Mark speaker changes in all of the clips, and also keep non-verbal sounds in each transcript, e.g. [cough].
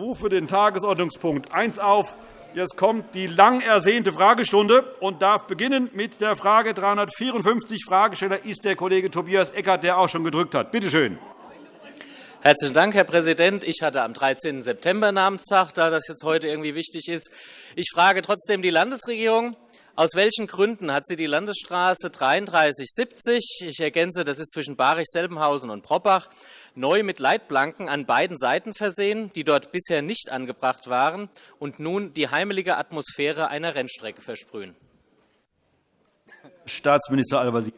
Speaker 1: rufe den Tagesordnungspunkt 1 auf. Jetzt kommt die lang ersehnte Fragestunde und darf beginnen mit der Frage 354. Fragesteller ist der Kollege Tobias Eckert, der auch schon gedrückt hat. Bitte schön.
Speaker 2: Herzlichen Dank, Herr Präsident. Ich hatte am 13. September Namenstag, da das jetzt heute irgendwie wichtig ist. Ich frage trotzdem die Landesregierung. Aus welchen Gründen hat sie die Landesstraße 3370, ich ergänze, das ist zwischen Barich-Selbenhausen und Proppach, neu mit Leitplanken an beiden Seiten versehen, die dort bisher nicht angebracht waren und nun die heimelige Atmosphäre einer Rennstrecke versprühen?
Speaker 1: Staatsminister Al-Wazir.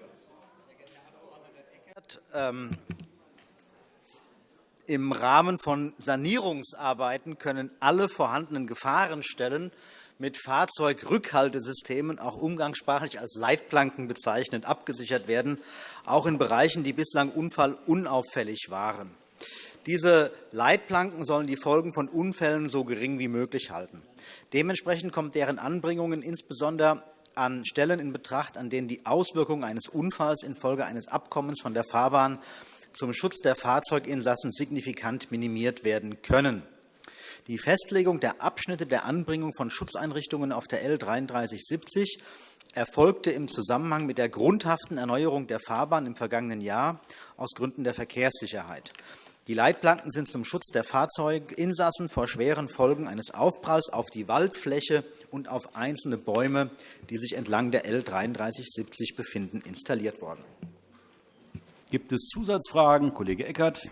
Speaker 3: Ähm, Im Rahmen von Sanierungsarbeiten können alle vorhandenen Gefahrenstellen mit Fahrzeugrückhaltesystemen, auch umgangssprachlich als Leitplanken bezeichnet, abgesichert werden, auch in Bereichen, die bislang unfallunauffällig waren. Diese Leitplanken sollen die Folgen von Unfällen so gering wie möglich halten. Dementsprechend kommt deren Anbringungen insbesondere an Stellen in Betracht, an denen die Auswirkungen eines Unfalls infolge eines Abkommens von der Fahrbahn zum Schutz der Fahrzeuginsassen signifikant minimiert werden können. Die Festlegung der Abschnitte der Anbringung von Schutzeinrichtungen auf der L 3370 erfolgte im Zusammenhang mit der grundhaften Erneuerung der Fahrbahn im vergangenen Jahr aus Gründen der Verkehrssicherheit. Die Leitplanken sind zum Schutz der Fahrzeuginsassen vor schweren Folgen eines Aufpralls auf die Waldfläche und auf einzelne Bäume, die sich entlang der L 3370 befinden, installiert worden.
Speaker 1: Gibt es Zusatzfragen? Kollege Eckert.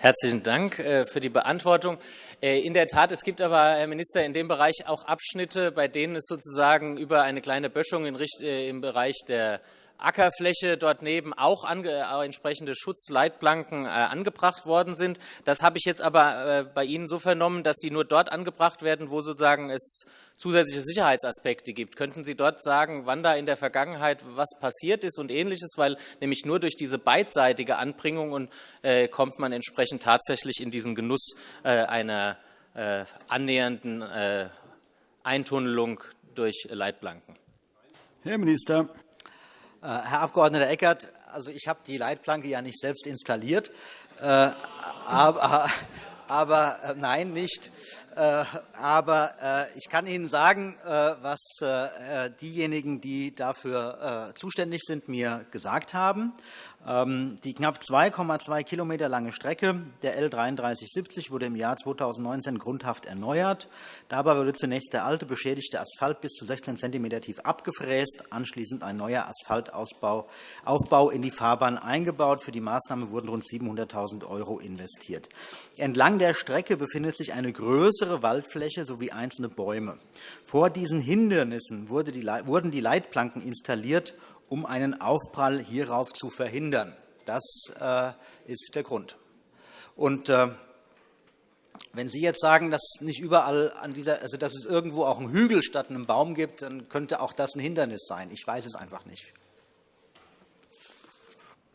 Speaker 2: Herzlichen Dank äh, für die Beantwortung. Äh, in der Tat, es gibt aber, Herr Minister, in dem Bereich auch Abschnitte, bei denen es sozusagen über eine kleine Böschung äh, im Bereich der Ackerfläche dort neben auch entsprechende Schutzleitplanken angebracht worden sind. Das habe ich jetzt aber bei Ihnen so vernommen, dass die nur dort angebracht werden, wo sozusagen es zusätzliche Sicherheitsaspekte gibt. Könnten Sie dort sagen, wann da in der Vergangenheit was passiert ist und Ähnliches? Weil nämlich nur durch diese beidseitige Anbringung und, äh, kommt man entsprechend tatsächlich in diesen Genuss äh, einer äh, annähernden äh, Eintunnelung durch Leitplanken.
Speaker 1: Herr Minister.
Speaker 3: Äh, Herr Abg. Eckert, also ich habe die Leitplanke ja nicht selbst installiert, äh, [laughs] aber, aber nein, nicht. Äh, aber äh, ich kann Ihnen sagen, äh, was diejenigen, die dafür zuständig sind, mir gesagt haben. Ähm, die knapp 2,2 km lange Strecke der L 3370 wurde im Jahr 2019 grundhaft erneuert. Dabei wurde zunächst der alte, beschädigte Asphalt bis zu 16 cm tief abgefräst, anschließend ein neuer Asphaltaufbau in die Fahrbahn eingebaut. Für die Maßnahme wurden rund 700.000 € investiert. Entlang der Strecke befindet sich eine größere Waldfläche sowie einzelne Bäume. Vor diesen Hindernissen wurden die Leitplanken installiert, um einen Aufprall hierauf zu verhindern. Das äh, ist der Grund. Und, äh, wenn Sie jetzt sagen, dass, nicht überall an dieser, also dass es irgendwo auch einen Hügel statt einem Baum gibt, dann könnte auch das ein Hindernis sein. Ich weiß es einfach nicht.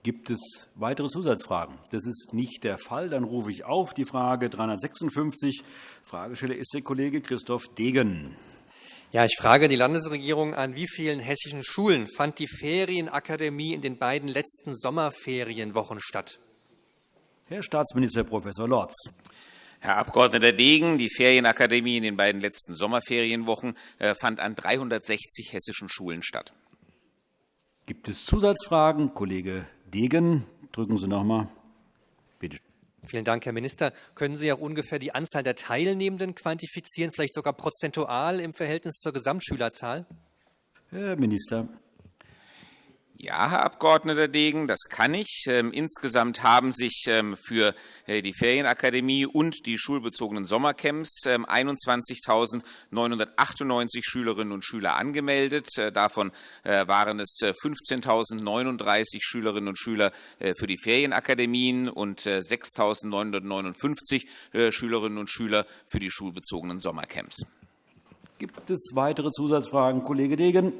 Speaker 1: Gibt es weitere Zusatzfragen? Das ist nicht der Fall. Dann rufe ich auf die Frage 356. Fragesteller ist der Kollege Christoph Degen.
Speaker 4: Ja, ich frage die Landesregierung, an wie vielen hessischen Schulen fand die Ferienakademie in den beiden letzten Sommerferienwochen statt?
Speaker 1: Herr Staatsminister Prof. Lorz.
Speaker 5: Herr Abg. Degen, die Ferienakademie in den beiden letzten Sommerferienwochen äh, fand an 360 hessischen Schulen statt.
Speaker 1: Gibt es Zusatzfragen? Kollege Degen, drücken Sie noch einmal.
Speaker 4: Vielen Dank, Herr Minister. Können Sie auch ungefähr die Anzahl der Teilnehmenden quantifizieren, vielleicht sogar prozentual im Verhältnis zur Gesamtschülerzahl?
Speaker 1: Herr Minister.
Speaker 5: Ja, Herr Abg. Degen, das kann ich. Ähm, insgesamt haben sich ähm, für äh, die Ferienakademie und die schulbezogenen Sommercamps 21.998 ähm, Schülerinnen und Schüler angemeldet. Äh, davon äh, waren es 15.039 Schülerinnen und Schüler für die Ferienakademien und 6.959 Schülerinnen und Schüler für die schulbezogenen Sommercamps.
Speaker 1: Gibt es weitere Zusatzfragen? Kollege Degen.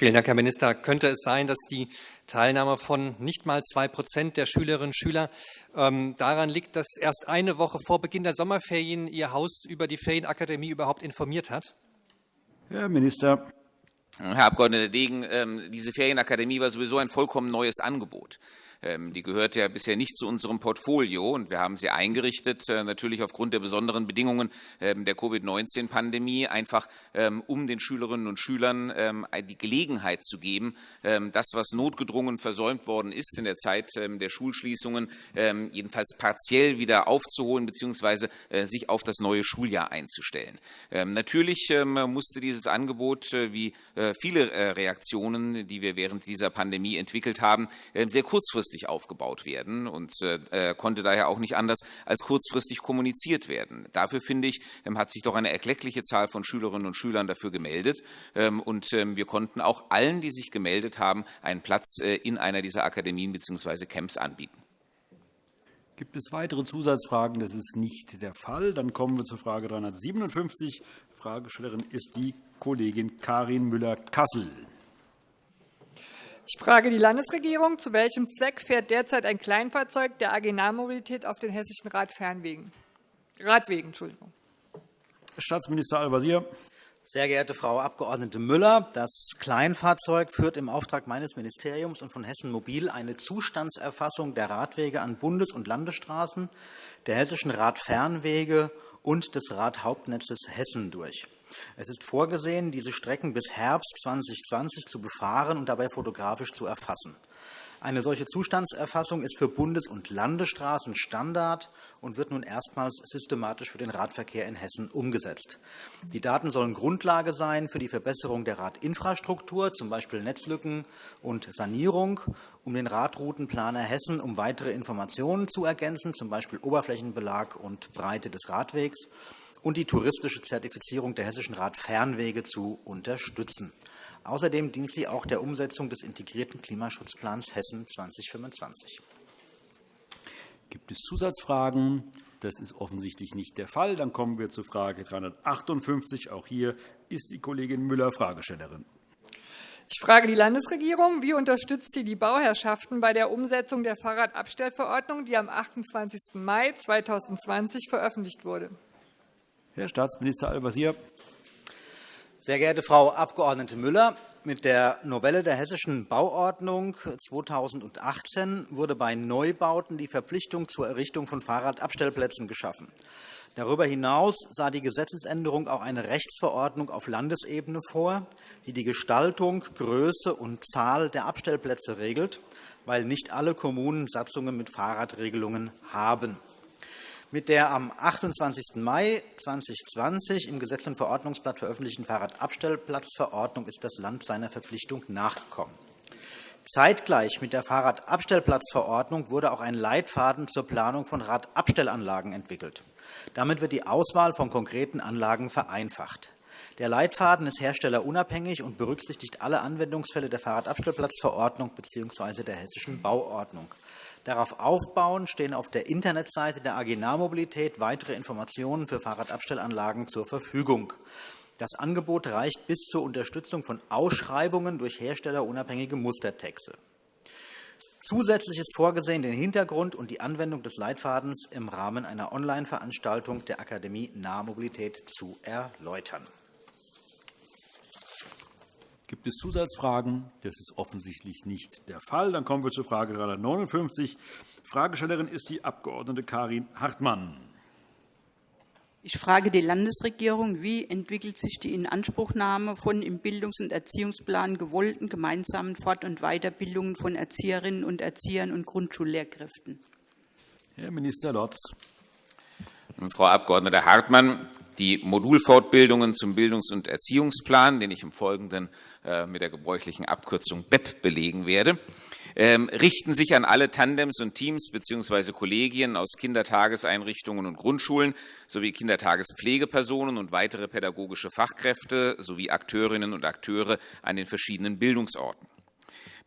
Speaker 4: Vielen Dank, Herr Minister. Könnte es sein, dass die Teilnahme von nicht mal zwei Prozent der Schülerinnen und Schüler ähm, daran liegt, dass erst eine Woche vor Beginn der Sommerferien Ihr Haus über die Ferienakademie überhaupt informiert hat?
Speaker 1: Herr Minister.
Speaker 5: Herr Abg. Degen, ähm, diese Ferienakademie war sowieso ein vollkommen neues Angebot. Ähm, die gehört ja bisher nicht zu unserem Portfolio, und wir haben sie eingerichtet, äh, natürlich aufgrund der besonderen Bedingungen ähm, der Covid-19-Pandemie, einfach um den Schülerinnen und Schülern die Gelegenheit zu geben, das, was notgedrungen versäumt worden ist in der Zeit der Schulschließungen, jedenfalls partiell wieder aufzuholen bzw. Äh, sich auf das neue Schuljahr einzustellen. Natürlich musste dieses Angebot, äh, wie viele Reaktionen, die wir während dieser Pandemie entwickelt haben, sehr kurzfristig kurzfristig aufgebaut werden und äh, konnte daher auch nicht anders als kurzfristig kommuniziert werden. Dafür, finde ich, ähm, hat sich doch eine erkleckliche Zahl von Schülerinnen und Schülern dafür gemeldet. Ähm, und ähm, wir konnten auch allen, die sich gemeldet haben, einen Platz äh, in einer dieser Akademien bzw. Camps anbieten.
Speaker 1: Gibt es weitere Zusatzfragen? Das ist nicht der Fall. Dann kommen wir zur Frage 357. Fragestellerin ist die Kollegin Karin Müller-Kassel.
Speaker 6: Ich frage die Landesregierung, zu welchem Zweck fährt derzeit ein Kleinfahrzeug der AG Nahmobilität auf den hessischen Radfernwegen? Radwegen? Entschuldigung.
Speaker 1: Staatsminister Al-Wazir.
Speaker 3: Sehr geehrte Frau Abg. Müller, das Kleinfahrzeug führt im Auftrag meines Ministeriums und von Hessen Mobil eine Zustandserfassung der Radwege an Bundes- und Landesstraßen, der hessischen Radfernwege und des Radhauptnetzes Hessen durch. Es ist vorgesehen, diese Strecken bis Herbst 2020 zu befahren und dabei fotografisch zu erfassen. Eine solche Zustandserfassung ist für Bundes- und Landesstraßen Standard und wird nun erstmals systematisch für den Radverkehr in Hessen umgesetzt. Die Daten sollen Grundlage sein für die Verbesserung der Radinfrastruktur, z. B. Netzlücken und Sanierung, um den Radroutenplaner Hessen um weitere Informationen zu ergänzen, z. B. Oberflächenbelag und Breite des Radwegs, und die touristische Zertifizierung der Hessischen Radfernwege zu unterstützen. Außerdem dient sie auch der Umsetzung des integrierten Klimaschutzplans Hessen 2025.
Speaker 1: Gibt es Zusatzfragen? Das ist offensichtlich nicht der Fall. Dann kommen wir zur Frage 358. Auch hier ist die Kollegin Müller Fragestellerin.
Speaker 6: Ich frage die Landesregierung, wie unterstützt sie die Bauherrschaften bei der Umsetzung der Fahrradabstellverordnung, die am 28. Mai 2020 veröffentlicht wurde?
Speaker 1: Herr Staatsminister Al-Wazir.
Speaker 3: Sehr geehrte Frau Abg. Müller, mit der Novelle der Hessischen Bauordnung 2018 wurde bei Neubauten die Verpflichtung zur Errichtung von Fahrradabstellplätzen geschaffen. Darüber hinaus sah die Gesetzesänderung auch eine Rechtsverordnung auf Landesebene vor, die die Gestaltung, Größe und Zahl der Abstellplätze regelt, weil nicht alle Kommunen Satzungen mit Fahrradregelungen haben. Mit der am 28. Mai 2020 im Gesetz- und Verordnungsblatt veröffentlichten Fahrradabstellplatzverordnung ist das Land seiner Verpflichtung nachgekommen. Zeitgleich mit der Fahrradabstellplatzverordnung wurde auch ein Leitfaden zur Planung von Radabstellanlagen entwickelt. Damit wird die Auswahl von konkreten Anlagen vereinfacht. Der Leitfaden ist herstellerunabhängig und berücksichtigt alle Anwendungsfälle der Fahrradabstellplatzverordnung bzw. der Hessischen Bauordnung. Darauf aufbauend stehen auf der Internetseite der AG Nahmobilität weitere Informationen für Fahrradabstellanlagen zur Verfügung. Das Angebot reicht bis zur Unterstützung von Ausschreibungen durch herstellerunabhängige Mustertexte. Zusätzlich ist vorgesehen, den Hintergrund und die Anwendung des Leitfadens im Rahmen einer Online-Veranstaltung der Akademie Nahmobilität zu erläutern.
Speaker 1: Gibt es Zusatzfragen? Das ist offensichtlich nicht der Fall. Dann kommen wir zur Frage 359. Fragestellerin ist die Abg. Karin Hartmann.
Speaker 7: Ich frage die Landesregierung, wie entwickelt sich die Inanspruchnahme von im Bildungs- und Erziehungsplan gewollten gemeinsamen Fort- und Weiterbildungen von Erzieherinnen und Erziehern und Grundschullehrkräften?
Speaker 1: Herr Minister Lotz.
Speaker 5: Frau Abg. Hartmann, die Modulfortbildungen zum Bildungs- und Erziehungsplan, den ich im Folgenden äh, mit der gebräuchlichen Abkürzung BEP belegen werde, ähm, richten sich an alle Tandems und Teams bzw. Kollegien aus Kindertageseinrichtungen und Grundschulen sowie Kindertagespflegepersonen und weitere pädagogische Fachkräfte sowie Akteurinnen und Akteure an den verschiedenen Bildungsorten.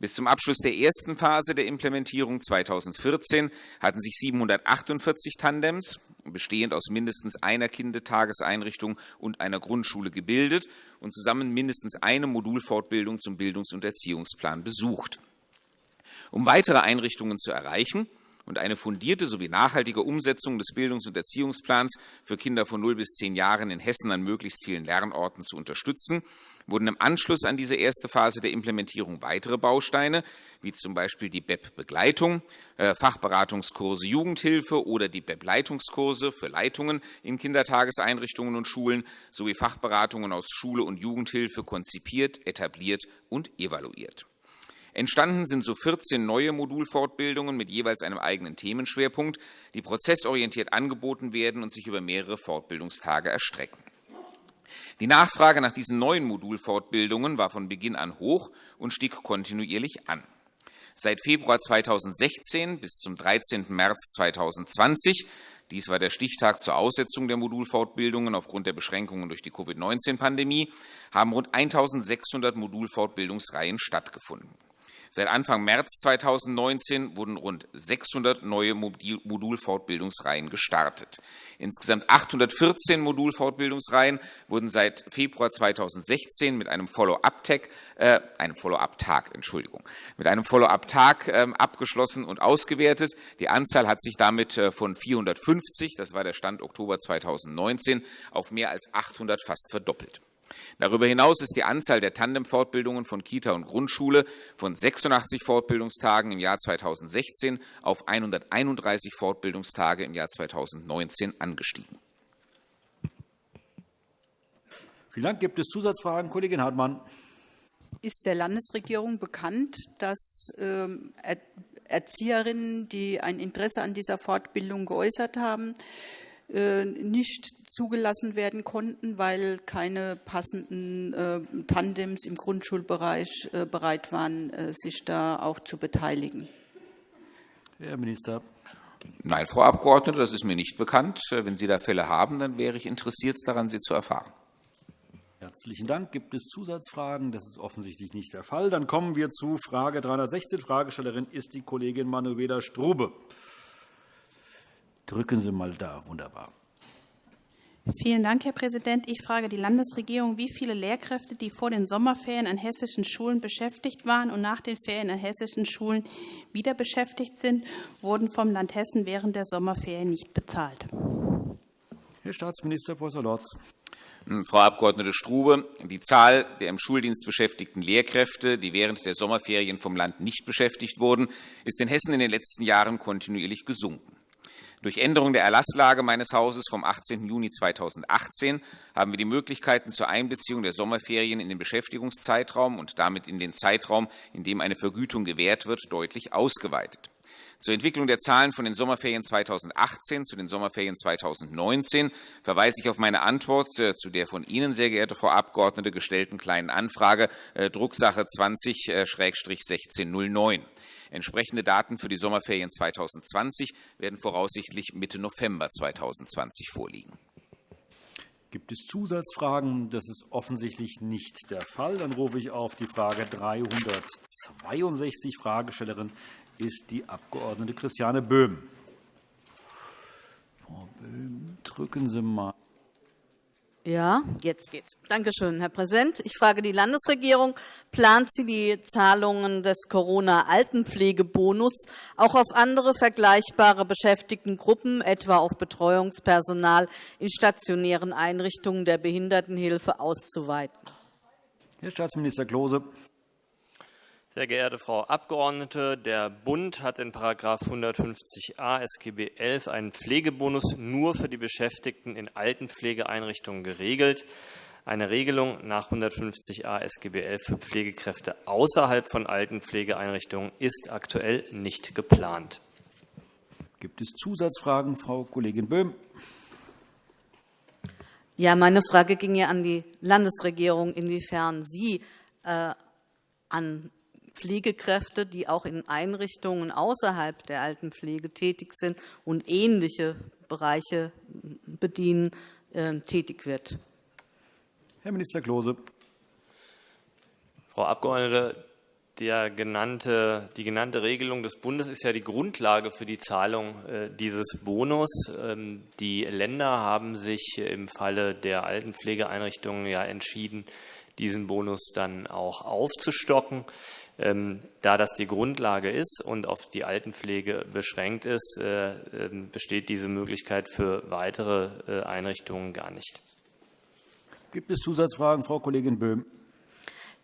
Speaker 5: Bis zum Abschluss der ersten Phase der Implementierung 2014 hatten sich 748 Tandems, bestehend aus mindestens einer Kindertageseinrichtung und einer Grundschule, gebildet und zusammen mindestens eine Modulfortbildung zum Bildungs- und Erziehungsplan besucht. Um weitere Einrichtungen zu erreichen und eine fundierte sowie nachhaltige Umsetzung des Bildungs- und Erziehungsplans für Kinder von 0 bis 10 Jahren in Hessen an möglichst vielen Lernorten zu unterstützen, wurden im Anschluss an diese erste Phase der Implementierung weitere Bausteine, wie z. B. die BEP-Begleitung, äh, Fachberatungskurse Jugendhilfe oder die BEP-Leitungskurse für Leitungen in Kindertageseinrichtungen und Schulen sowie Fachberatungen aus Schule und Jugendhilfe konzipiert, etabliert und evaluiert. Entstanden sind so 14 neue Modulfortbildungen mit jeweils einem eigenen Themenschwerpunkt, die prozessorientiert angeboten werden und sich über mehrere Fortbildungstage erstrecken. Die Nachfrage nach diesen neuen Modulfortbildungen war von Beginn an hoch und stieg kontinuierlich an. Seit Februar 2016 bis zum 13. März 2020 dies war der Stichtag zur Aussetzung der Modulfortbildungen aufgrund der Beschränkungen durch die Covid-19-Pandemie, haben rund 1.600 Modulfortbildungsreihen stattgefunden. Seit Anfang März 2019 wurden rund 600 neue Modulfortbildungsreihen gestartet. Insgesamt 814 Modulfortbildungsreihen wurden seit Februar 2016 mit einem Follow-up-Tag, äh, einem Follow-up-Tag, Entschuldigung, mit einem Follow-up-Tag äh, abgeschlossen und ausgewertet. Die Anzahl hat sich damit äh, von 450, das war der Stand Oktober 2019, auf mehr als 800 fast verdoppelt. Darüber hinaus ist die Anzahl der Tandemfortbildungen von Kita und Grundschule von 86 Fortbildungstagen im Jahr 2016 auf 131 Fortbildungstage im Jahr 2019 angestiegen.
Speaker 1: Vielen Dank. Gibt es Zusatzfragen? Kollegin Hartmann.
Speaker 7: Ist der Landesregierung bekannt, dass ähm, Erzieherinnen, die ein Interesse an dieser Fortbildung geäußert haben, äh, nicht zugelassen werden konnten, weil keine passenden äh, Tandems im Grundschulbereich äh, bereit waren, sich da auch zu beteiligen.
Speaker 1: Herr Minister.
Speaker 5: Nein, Frau Abgeordnete, das ist mir nicht bekannt. Wenn Sie da Fälle haben, dann wäre ich interessiert daran, sie zu erfahren.
Speaker 1: Herzlichen Dank. Gibt es Zusatzfragen? Das ist offensichtlich nicht der Fall. Dann kommen wir zu Frage 316. Fragestellerin ist die Kollegin Manuela Strube. Drücken Sie mal da. Wunderbar.
Speaker 8: Vielen Dank, Herr Präsident. Ich frage die Landesregierung, wie viele Lehrkräfte, die vor den Sommerferien an hessischen Schulen beschäftigt waren und nach den Ferien an hessischen Schulen wieder beschäftigt sind, wurden vom Land Hessen während der Sommerferien nicht bezahlt.
Speaker 1: Herr Staatsminister Prof. Lorz.
Speaker 5: Hm, Frau Abg. Strube, die Zahl der im Schuldienst beschäftigten Lehrkräfte, die während der Sommerferien vom Land nicht beschäftigt wurden, ist in Hessen in den letzten Jahren kontinuierlich gesunken. Durch Änderung der Erlasslage meines Hauses vom 18. Juni 2018 haben wir die Möglichkeiten zur Einbeziehung der Sommerferien in den Beschäftigungszeitraum und damit in den Zeitraum, in dem eine Vergütung gewährt wird, deutlich ausgeweitet. Zur Entwicklung der Zahlen von den Sommerferien 2018 zu den Sommerferien 2019 verweise ich auf meine Antwort äh, zu der von Ihnen, sehr geehrte Frau Abgeordnete, gestellten Kleinen Anfrage äh, Drucksache 20-1609. Entsprechende Daten für die Sommerferien 2020 werden voraussichtlich Mitte November 2020 vorliegen.
Speaker 1: Gibt es Zusatzfragen? Das ist offensichtlich nicht der Fall. Dann rufe ich auf die Frage 362. Fragestellerin ist die Abg. Christiane Böhm. Frau Böhm, drücken Sie mal.
Speaker 9: Ja, jetzt geht's. Danke schön, Herr Präsident. Ich frage die Landesregierung, plant sie die Zahlungen des Corona-Altenpflegebonus auch auf andere vergleichbare Beschäftigtengruppen, etwa auf Betreuungspersonal in stationären Einrichtungen der Behindertenhilfe auszuweiten?
Speaker 1: Herr Staatsminister Klose.
Speaker 10: Sehr geehrte Frau Abgeordnete, der Bund hat in § 150a SGB XI einen Pflegebonus nur für die Beschäftigten in Altenpflegeeinrichtungen geregelt. Eine Regelung nach 150a SGB XI für Pflegekräfte außerhalb von Altenpflegeeinrichtungen ist aktuell nicht geplant.
Speaker 1: Gibt es Zusatzfragen, Frau Kollegin Böhm?
Speaker 9: Ja, meine Frage ging ja an die Landesregierung, inwiefern sie äh, an Pflegekräfte, die auch in Einrichtungen außerhalb der Altenpflege tätig sind und ähnliche Bereiche bedienen, äh, tätig wird.
Speaker 1: Herr Minister Klose.
Speaker 10: Frau Abgeordnete, genannte, die genannte Regelung des Bundes ist ja die Grundlage für die Zahlung äh, dieses Bonus. Ähm, die Länder haben sich im Falle der Altenpflegeeinrichtungen ja entschieden, diesen Bonus dann auch aufzustocken. Ähm, da das die Grundlage ist und auf die Altenpflege beschränkt ist, äh, ähm, besteht diese Möglichkeit für weitere äh, Einrichtungen gar nicht.
Speaker 1: Gibt es Zusatzfragen, Frau Kollegin Böhm?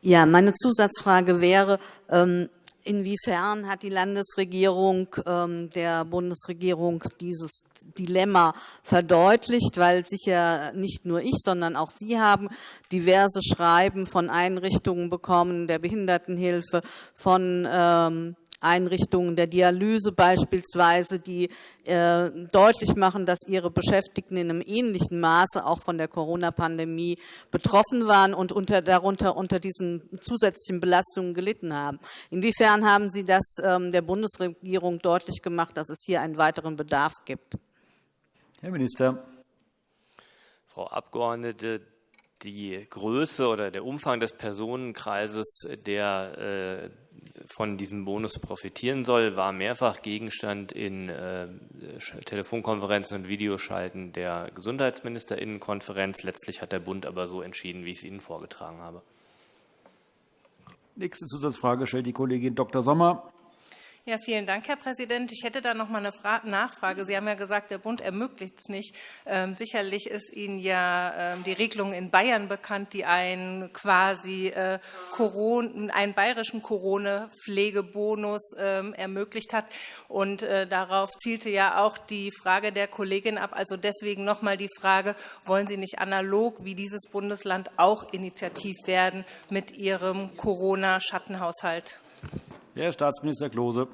Speaker 9: Ja, meine Zusatzfrage wäre, ähm, inwiefern hat die Landesregierung ähm, der Bundesregierung dieses Dilemma verdeutlicht, weil sicher nicht nur ich, sondern auch Sie haben diverse Schreiben von Einrichtungen bekommen, der Behindertenhilfe, von ähm, Einrichtungen der Dialyse beispielsweise, die äh, deutlich machen, dass ihre Beschäftigten in einem ähnlichen Maße auch von der Corona-Pandemie betroffen waren und unter, darunter unter diesen zusätzlichen Belastungen gelitten haben. Inwiefern haben Sie das ähm, der Bundesregierung deutlich gemacht, dass es hier einen weiteren Bedarf gibt?
Speaker 1: Herr Minister.
Speaker 10: Frau Abgeordnete, die Größe oder der Umfang des Personenkreises, der äh, von diesem Bonus profitieren soll, war mehrfach Gegenstand in äh, Telefonkonferenzen und Videoschalten der Gesundheitsministerinnenkonferenz. Letztlich hat der Bund aber so entschieden, wie ich es Ihnen vorgetragen habe.
Speaker 1: Nächste Zusatzfrage stellt die Kollegin Dr. Sommer.
Speaker 11: Ja, vielen Dank, Herr Präsident. Ich hätte da noch mal eine Nachfrage. Sie haben ja gesagt, der Bund ermöglicht es nicht. Ähm, sicherlich ist Ihnen ja ähm, die Regelung in Bayern bekannt, die einen quasi äh, Corona, einen bayerischen Corona-Pflegebonus ähm, ermöglicht hat. Und äh, darauf zielte ja auch die Frage der Kollegin ab. Also deswegen noch mal die Frage, wollen Sie nicht analog wie dieses Bundesland auch initiativ werden mit Ihrem Corona-Schattenhaushalt?
Speaker 1: Herr Staatsminister Klose.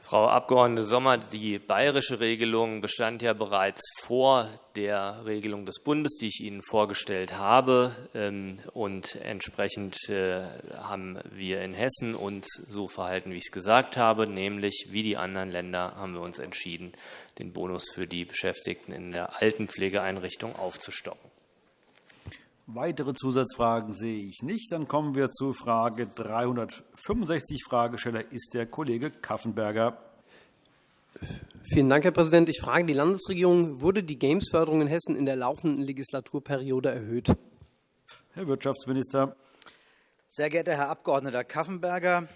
Speaker 10: Frau Abg. Sommer, die bayerische Regelung bestand ja bereits vor der Regelung des Bundes, die ich Ihnen vorgestellt habe. Ähm, und entsprechend äh, haben wir in Hessen uns so verhalten, wie ich es gesagt habe, nämlich wie die anderen Länder haben wir uns entschieden, den Bonus für die Beschäftigten in der Altenpflegeeinrichtung aufzustocken.
Speaker 1: Weitere Zusatzfragen sehe ich nicht. Dann kommen wir zu Frage 365. Fragesteller ist der Kollege Kaffenberger.
Speaker 12: Vielen Dank, Herr Präsident. Ich frage die Landesregierung, wurde die Games-Förderung in Hessen in der laufenden Legislaturperiode erhöht?
Speaker 1: Herr Wirtschaftsminister.
Speaker 3: Sehr geehrter Herr Abg. Kaffenberger,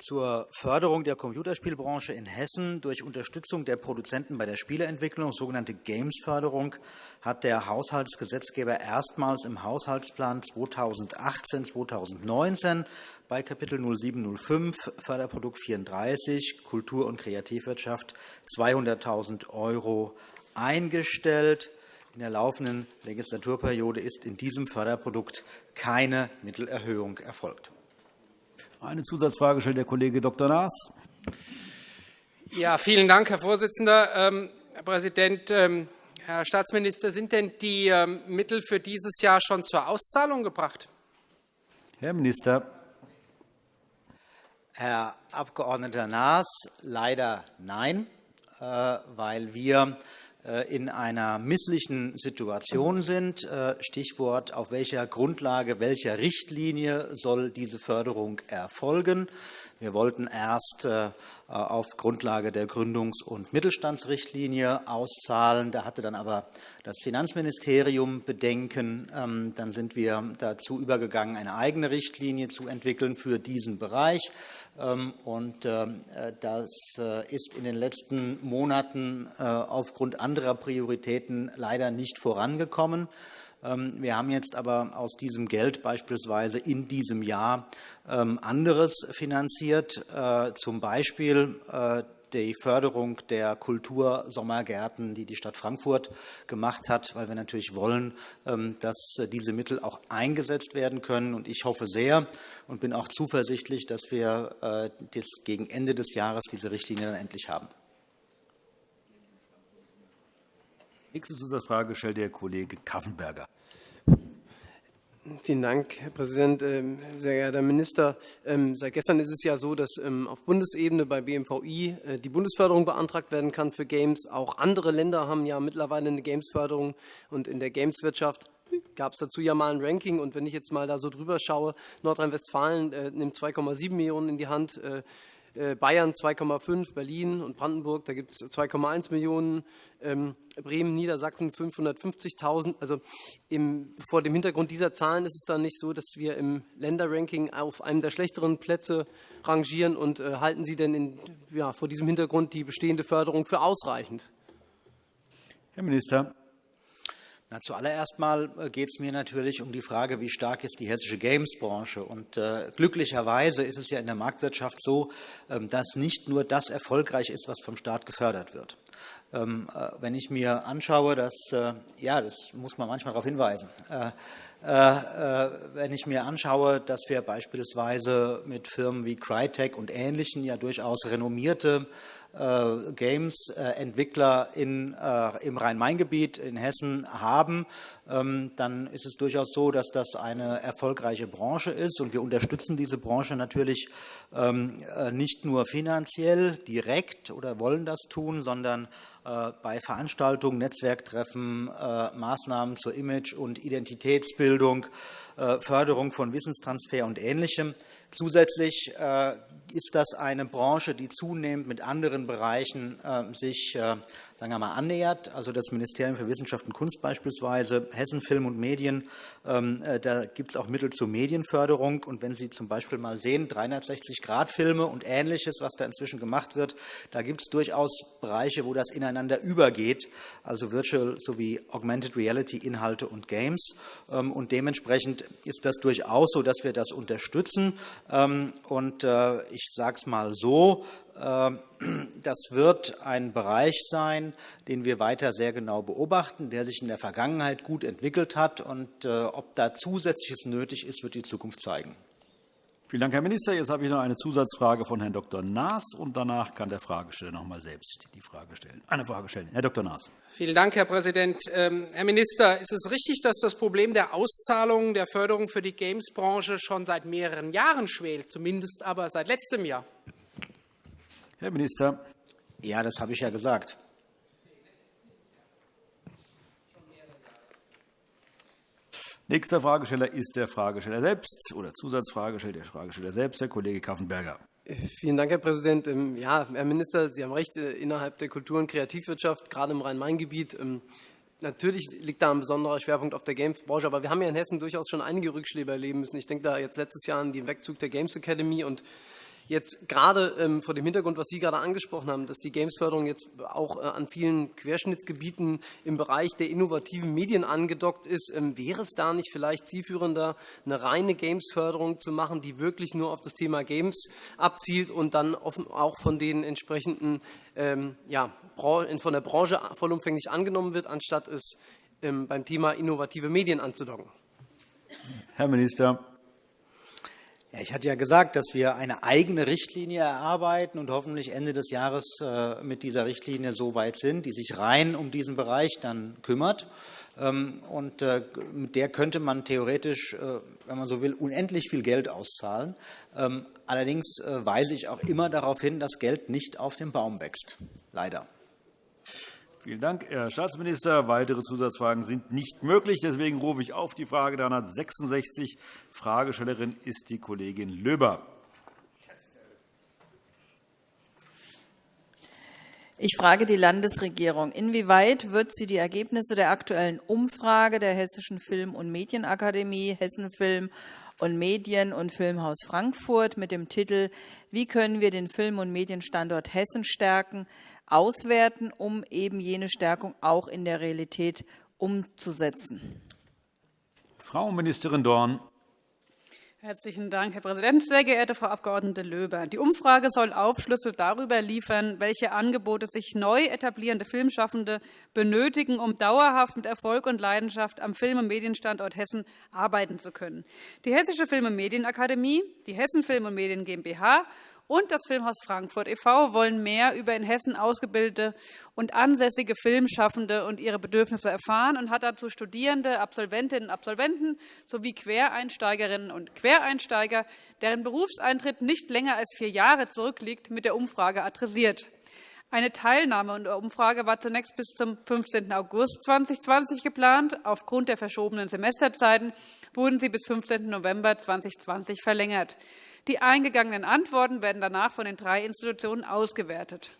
Speaker 3: zur Förderung der Computerspielbranche in Hessen durch Unterstützung der Produzenten bei der Spieleentwicklung, sogenannte Games-Förderung, hat der Haushaltsgesetzgeber erstmals im Haushaltsplan 2018-2019 bei Kapitel 0705 Förderprodukt 34 Kultur- und Kreativwirtschaft 200.000 € eingestellt. In der laufenden Legislaturperiode ist in diesem Förderprodukt keine Mittelerhöhung erfolgt.
Speaker 1: Eine Zusatzfrage stellt der Kollege Dr. Naas.
Speaker 13: Ja, vielen Dank, Herr Vorsitzender. Ähm, Herr Präsident, ähm, Herr Staatsminister, sind denn die ähm, Mittel für dieses Jahr schon zur Auszahlung gebracht?
Speaker 1: Herr Minister.
Speaker 3: Herr Abg. Naas, leider nein, äh, weil wir in einer misslichen Situation sind. Äh, Stichwort, auf welcher Grundlage, welcher Richtlinie soll diese Förderung erfolgen. Wir wollten erst äh, auf Grundlage der Gründungs- und Mittelstandsrichtlinie auszahlen. Da hatte dann aber das Finanzministerium Bedenken. Ähm, dann sind wir dazu übergegangen, eine eigene Richtlinie zu entwickeln für diesen Bereich. Ähm, und ähm, das ist in den letzten Monaten aufgrund anderer Prioritäten leider nicht vorangekommen. Ähm, wir haben jetzt aber aus diesem Geld beispielsweise in diesem Jahr ähm, anderes finanziert, äh, zum Beispiel äh, die Förderung der Kultursommergärten, die die Stadt Frankfurt gemacht hat, weil wir natürlich wollen, ähm, dass diese Mittel auch eingesetzt werden können. Ich hoffe sehr und bin auch zuversichtlich, dass wir äh, gegen Ende des Jahres diese Richtlinie dann endlich haben.
Speaker 1: Nächste Zusatzfrage stellt der Kollege Kaffenberger.
Speaker 12: Vielen Dank, Herr Präsident. Ähm, sehr geehrter Herr Minister, ähm, seit gestern ist es ja so, dass ähm, auf Bundesebene bei BMVI äh, die Bundesförderung beantragt werden kann für Games. Auch andere Länder haben ja mittlerweile eine Gamesförderung. Und in der Gameswirtschaft gab es dazu ja mal ein Ranking. Und wenn ich jetzt mal da so drüber schaue, Nordrhein-Westfalen äh, nimmt 2,7 Millionen in die Hand, äh, Bayern 2,5, Berlin und Brandenburg, da gibt es 2,1 Millionen, ähm, Bremen, Niedersachsen 550.000. Also im, vor dem Hintergrund dieser Zahlen ist es dann nicht so, dass wir im Länderranking auf einem der schlechteren Plätze rangieren. Und äh, halten Sie denn in, ja, vor diesem Hintergrund die bestehende Förderung für ausreichend?
Speaker 1: Herr Minister.
Speaker 3: Na, zuallererst mal äh, geht es mir natürlich um die Frage, wie stark ist die hessische Games-Branche. Und äh, glücklicherweise ist es ja in der Marktwirtschaft so, ähm, dass nicht nur das erfolgreich ist, was vom Staat gefördert wird. Ähm, äh, wenn ich mir anschaue, dass, äh, ja, das muss man manchmal darauf hinweisen, äh, wenn ich mir anschaue, dass wir beispielsweise mit Firmen wie Crytek und Ähnlichen ja durchaus renommierte äh, Games-Entwickler äh, im Rhein-Main-Gebiet in Hessen haben, ähm, dann ist es durchaus so, dass das eine erfolgreiche Branche ist. Und wir unterstützen diese Branche natürlich ähm, äh, nicht nur finanziell direkt oder wollen das tun, sondern bei Veranstaltungen, Netzwerktreffen, Maßnahmen zur Image- und Identitätsbildung, Förderung von Wissenstransfer und Ähnlichem. Zusätzlich ist das eine Branche, die zunehmend mit anderen Bereichen ähm, sich äh, sagen wir mal, annähert. Also das Ministerium für Wissenschaft und Kunst beispielsweise, Hessen Film und Medien, ähm, äh, da gibt es auch Mittel zur Medienförderung. Und wenn Sie zum Beispiel mal sehen, 360-Grad-Filme und Ähnliches, was da inzwischen gemacht wird, da gibt es durchaus Bereiche, wo das ineinander übergeht, also Virtual sowie Augmented Reality-Inhalte und Games. Ähm, und dementsprechend ist das durchaus so, dass wir das unterstützen. Ähm, und äh, ich sage es mal so, ähm, [clears throat] das wird ein Bereich sein, den wir weiter sehr genau beobachten, der sich in der Vergangenheit gut entwickelt hat. Und äh, ob da Zusätzliches nötig ist, wird die Zukunft zeigen.
Speaker 1: Vielen Dank, Herr Minister. Jetzt habe ich noch eine Zusatzfrage von Herrn Dr. Naas, und danach kann der Fragesteller noch einmal selbst die Frage stellen. Eine Frage stellen. Herr Dr. Naas.
Speaker 13: Vielen Dank, Herr Präsident. Ähm, Herr Minister, ist es richtig, dass das Problem der Auszahlung der Förderung für die Games-Branche schon seit mehreren Jahren schwelt, zumindest aber seit letztem Jahr?
Speaker 1: Herr Minister.
Speaker 3: Ja, das habe ich ja gesagt.
Speaker 1: Nächster Fragesteller ist der Fragesteller selbst oder Zusatzfragesteller der Fragesteller selbst, Herr Kollege Kaffenberger.
Speaker 12: Vielen Dank, Herr Präsident. Ähm, ja, Herr Minister, Sie haben recht, äh, innerhalb der Kultur- und Kreativwirtschaft, gerade im Rhein-Main-Gebiet, ähm, Natürlich liegt da ein besonderer Schwerpunkt auf der Games-Branche, aber wir haben ja in Hessen durchaus schon einige Rückschläge erleben müssen. Ich denke da jetzt letztes Jahr an den Wegzug der Games Academy und Jetzt gerade ähm, vor dem Hintergrund, was Sie gerade angesprochen haben, dass die Gamesförderung jetzt auch äh, an vielen Querschnittsgebieten im Bereich der innovativen Medien angedockt ist, ähm, wäre es da nicht vielleicht zielführender, eine reine Gamesförderung zu machen, die wirklich nur auf das Thema Games abzielt und dann auch von den entsprechenden ähm, ja, von der Branche vollumfänglich angenommen wird, anstatt es beim Thema innovative Medien anzudocken?
Speaker 1: Herr Minister.
Speaker 3: Ja, ich hatte ja gesagt, dass wir eine eigene Richtlinie erarbeiten und hoffentlich Ende des Jahres äh, mit dieser Richtlinie so weit sind, die sich rein um diesen Bereich dann kümmert. Ähm, und äh, mit der könnte man theoretisch, äh, wenn man so will, unendlich viel Geld auszahlen. Ähm, allerdings weise ich auch immer darauf hin, dass Geld nicht auf dem Baum wächst. Leider.
Speaker 1: Vielen Dank, Herr Staatsminister. Weitere Zusatzfragen sind nicht möglich. Deswegen rufe ich auf die Frage 366. Fragestellerin ist die Kollegin Löber.
Speaker 14: Ich frage die Landesregierung. Inwieweit wird sie die Ergebnisse der aktuellen Umfrage der Hessischen Film- und Medienakademie, Hessenfilm und Medien- und Filmhaus Frankfurt mit dem Titel Wie können wir den Film- und Medienstandort Hessen stärken auswerten, um eben jene Stärkung auch in der Realität umzusetzen.
Speaker 1: Frau Ministerin Dorn.
Speaker 15: Herzlichen Dank, Herr Präsident. Sehr geehrte Frau Abg. Löber, die Umfrage soll Aufschlüsse darüber liefern, welche Angebote sich neu etablierende Filmschaffende benötigen, um dauerhaft mit Erfolg und Leidenschaft am Film- und Medienstandort Hessen arbeiten zu können. Die Hessische Film- und Medienakademie, die Hessen Film- und Medien GmbH und das Filmhaus Frankfurt e.V. wollen mehr über in Hessen ausgebildete und ansässige Filmschaffende und ihre Bedürfnisse erfahren und hat dazu Studierende, Absolventinnen und Absolventen sowie Quereinsteigerinnen und Quereinsteiger, deren Berufseintritt nicht länger als vier Jahre zurückliegt, mit der Umfrage adressiert. Eine Teilnahme der Umfrage war zunächst bis zum 15. August 2020 geplant. Aufgrund der verschobenen Semesterzeiten wurden sie bis 15. November 2020 verlängert. Die eingegangenen Antworten werden danach von den drei Institutionen ausgewertet.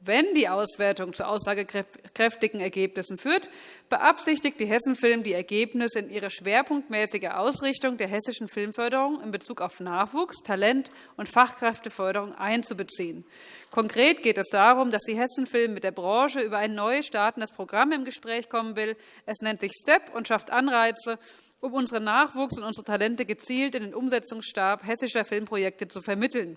Speaker 15: Wenn die Auswertung zu aussagekräftigen Ergebnissen führt, beabsichtigt die Hessenfilm, die Ergebnisse in ihre schwerpunktmäßige Ausrichtung der hessischen Filmförderung in Bezug auf Nachwuchs, Talent und Fachkräfteförderung einzubeziehen. Konkret geht es darum, dass die Hessenfilm mit der Branche über ein neu startendes Programm im Gespräch kommen will. Es nennt sich STEP und schafft Anreize, um unseren Nachwuchs und unsere Talente gezielt in den Umsetzungsstab hessischer Filmprojekte zu vermitteln.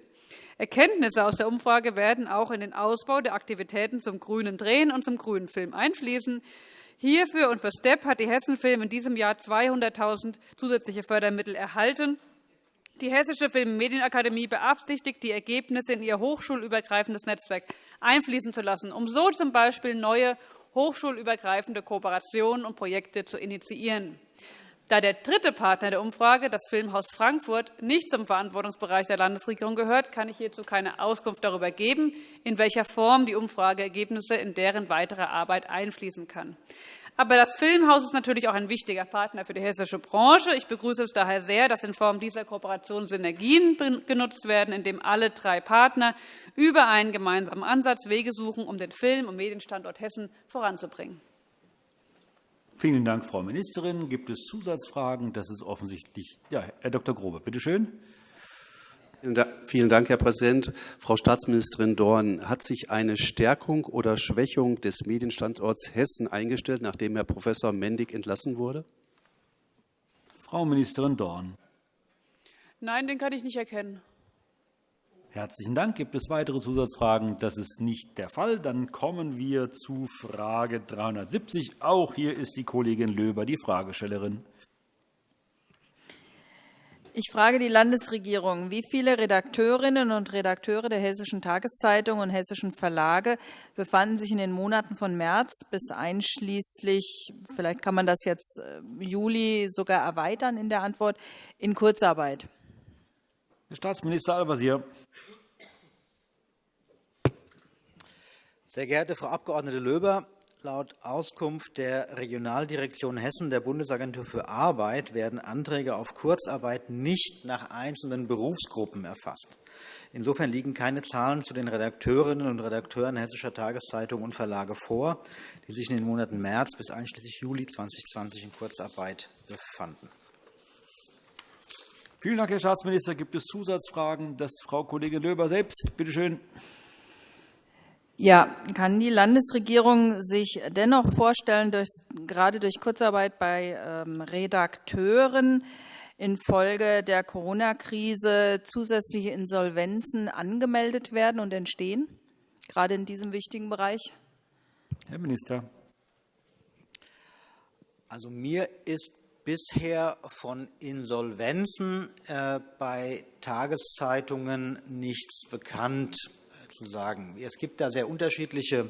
Speaker 15: Erkenntnisse aus der Umfrage werden auch in den Ausbau der Aktivitäten zum grünen Drehen und zum grünen Film einfließen. Hierfür und für STEP hat die Hessenfilm in diesem Jahr 200.000 zusätzliche Fördermittel erhalten. Die Hessische Film- und Medienakademie beabsichtigt, die Ergebnisse in ihr hochschulübergreifendes Netzwerk einfließen zu lassen, um so z. B. neue hochschulübergreifende Kooperationen und Projekte zu initiieren. Da der dritte Partner der Umfrage, das Filmhaus Frankfurt, nicht zum Verantwortungsbereich der Landesregierung gehört, kann ich hierzu keine Auskunft darüber geben, in welcher Form die Umfrageergebnisse in deren weitere Arbeit einfließen kann. Aber das Filmhaus ist natürlich auch ein wichtiger Partner für die hessische Branche. Ich begrüße es daher sehr, dass in Form dieser Kooperation Synergien genutzt werden, indem alle drei Partner über einen gemeinsamen Ansatz Wege suchen, um den Film- und Medienstandort Hessen voranzubringen.
Speaker 1: Vielen Dank, Frau Ministerin. Gibt es Zusatzfragen? Das ist offensichtlich. Ja, Herr Dr. Grobe, bitte schön.
Speaker 16: Vielen Dank, Herr Präsident. Frau Staatsministerin Dorn, hat sich eine Stärkung oder Schwächung des Medienstandorts Hessen eingestellt, nachdem Herr Prof. Mendig entlassen wurde?
Speaker 1: Frau Ministerin Dorn.
Speaker 15: Nein, den kann ich nicht erkennen.
Speaker 1: Herzlichen Dank. Gibt es weitere Zusatzfragen? Das ist nicht der Fall. Dann kommen wir zu Frage 370. Auch hier ist die Kollegin Löber die Fragestellerin.
Speaker 14: Ich frage die Landesregierung, wie viele Redakteurinnen und Redakteure der Hessischen Tageszeitung und Hessischen Verlage befanden sich in den Monaten von März bis einschließlich, vielleicht kann man das jetzt äh, Juli sogar erweitern in der Antwort, in Kurzarbeit?
Speaker 1: Herr Staatsminister Al-Wazir.
Speaker 3: Sehr geehrte Frau Abg. Löber, laut Auskunft der Regionaldirektion Hessen der Bundesagentur für Arbeit werden Anträge auf Kurzarbeit nicht nach einzelnen Berufsgruppen erfasst. Insofern liegen keine Zahlen zu den Redakteurinnen und Redakteuren hessischer Tageszeitungen und Verlage vor, die sich in den Monaten März bis einschließlich Juli 2020 in Kurzarbeit befanden.
Speaker 1: Vielen Dank, Herr Staatsminister. Gibt es Zusatzfragen? Das Frau Kollegin Löber selbst. Bitte schön.
Speaker 14: Ja, kann die Landesregierung sich dennoch vorstellen, durch, gerade durch Kurzarbeit bei ähm, Redakteuren infolge der Corona-Krise zusätzliche Insolvenzen angemeldet werden und entstehen, gerade in diesem wichtigen Bereich?
Speaker 1: Herr Minister.
Speaker 3: Also mir ist bisher von Insolvenzen äh, bei Tageszeitungen nichts bekannt zu sagen. Es gibt da sehr unterschiedliche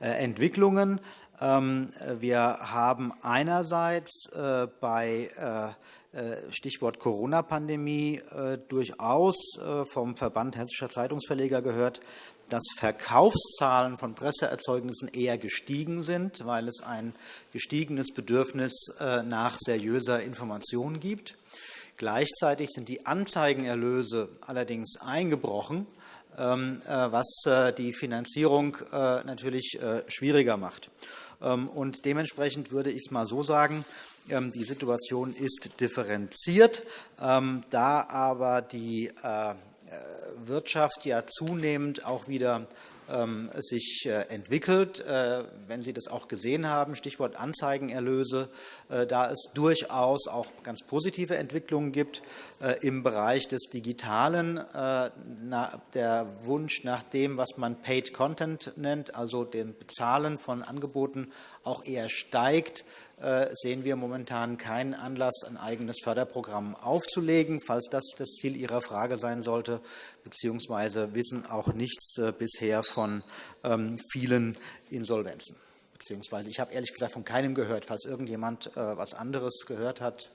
Speaker 3: äh, Entwicklungen. Ähm, wir haben einerseits äh, bei Stichwort Corona-Pandemie durchaus vom Verband Hessischer Zeitungsverleger gehört, dass Verkaufszahlen von Presseerzeugnissen eher gestiegen sind, weil es ein gestiegenes Bedürfnis äh, nach seriöser Information gibt. Gleichzeitig sind die Anzeigenerlöse allerdings eingebrochen, äh, was äh, die Finanzierung natürlich schwieriger macht. Ähm, und dementsprechend würde ich es mal so sagen, ähm, die Situation ist differenziert. Da aber die äh, Wirtschaft ja zunehmend auch wieder ähm, sich äh, entwickelt. Äh, wenn Sie das auch gesehen haben, Stichwort Anzeigenerlöse, da es durchaus auch ganz positive Entwicklungen gibt im Bereich des Digitalen, der Wunsch nach dem, was man Paid Content nennt, also dem Bezahlen von Angeboten, auch eher steigt, äh, sehen wir momentan keinen Anlass, ein eigenes Förderprogramm aufzulegen, falls das das Ziel Ihrer Frage sein sollte, beziehungsweise wissen auch nichts äh, bisher von ähm, vielen Insolvenzen. Beziehungsweise ich habe ehrlich gesagt von keinem gehört. Falls irgendjemand äh, etwas anderes gehört hat,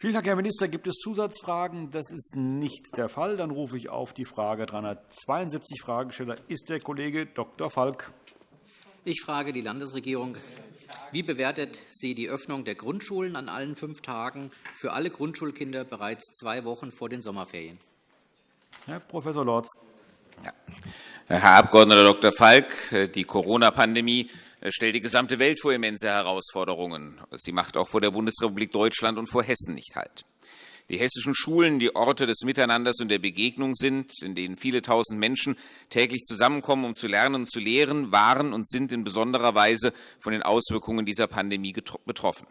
Speaker 1: Vielen Dank, Herr Minister. Gibt es Zusatzfragen? Das ist nicht der Fall. Dann rufe ich auf die Frage 372 Fragesteller ist der Kollege Dr. Falk.
Speaker 17: Ich frage die Landesregierung. Wie bewertet sie die Öffnung der Grundschulen an allen fünf Tagen für alle Grundschulkinder bereits zwei Wochen vor den Sommerferien?
Speaker 1: Herr Prof. Lorz.
Speaker 5: Herr Abg. Dr. Falk, die Corona-Pandemie stellt die gesamte Welt vor immense Herausforderungen. Sie macht auch vor der Bundesrepublik Deutschland und vor Hessen nicht Halt. Die hessischen Schulen, die Orte des Miteinanders und der Begegnung sind, in denen viele tausend Menschen täglich zusammenkommen, um zu lernen und zu lehren, waren und sind in besonderer Weise von den Auswirkungen dieser Pandemie betroffen.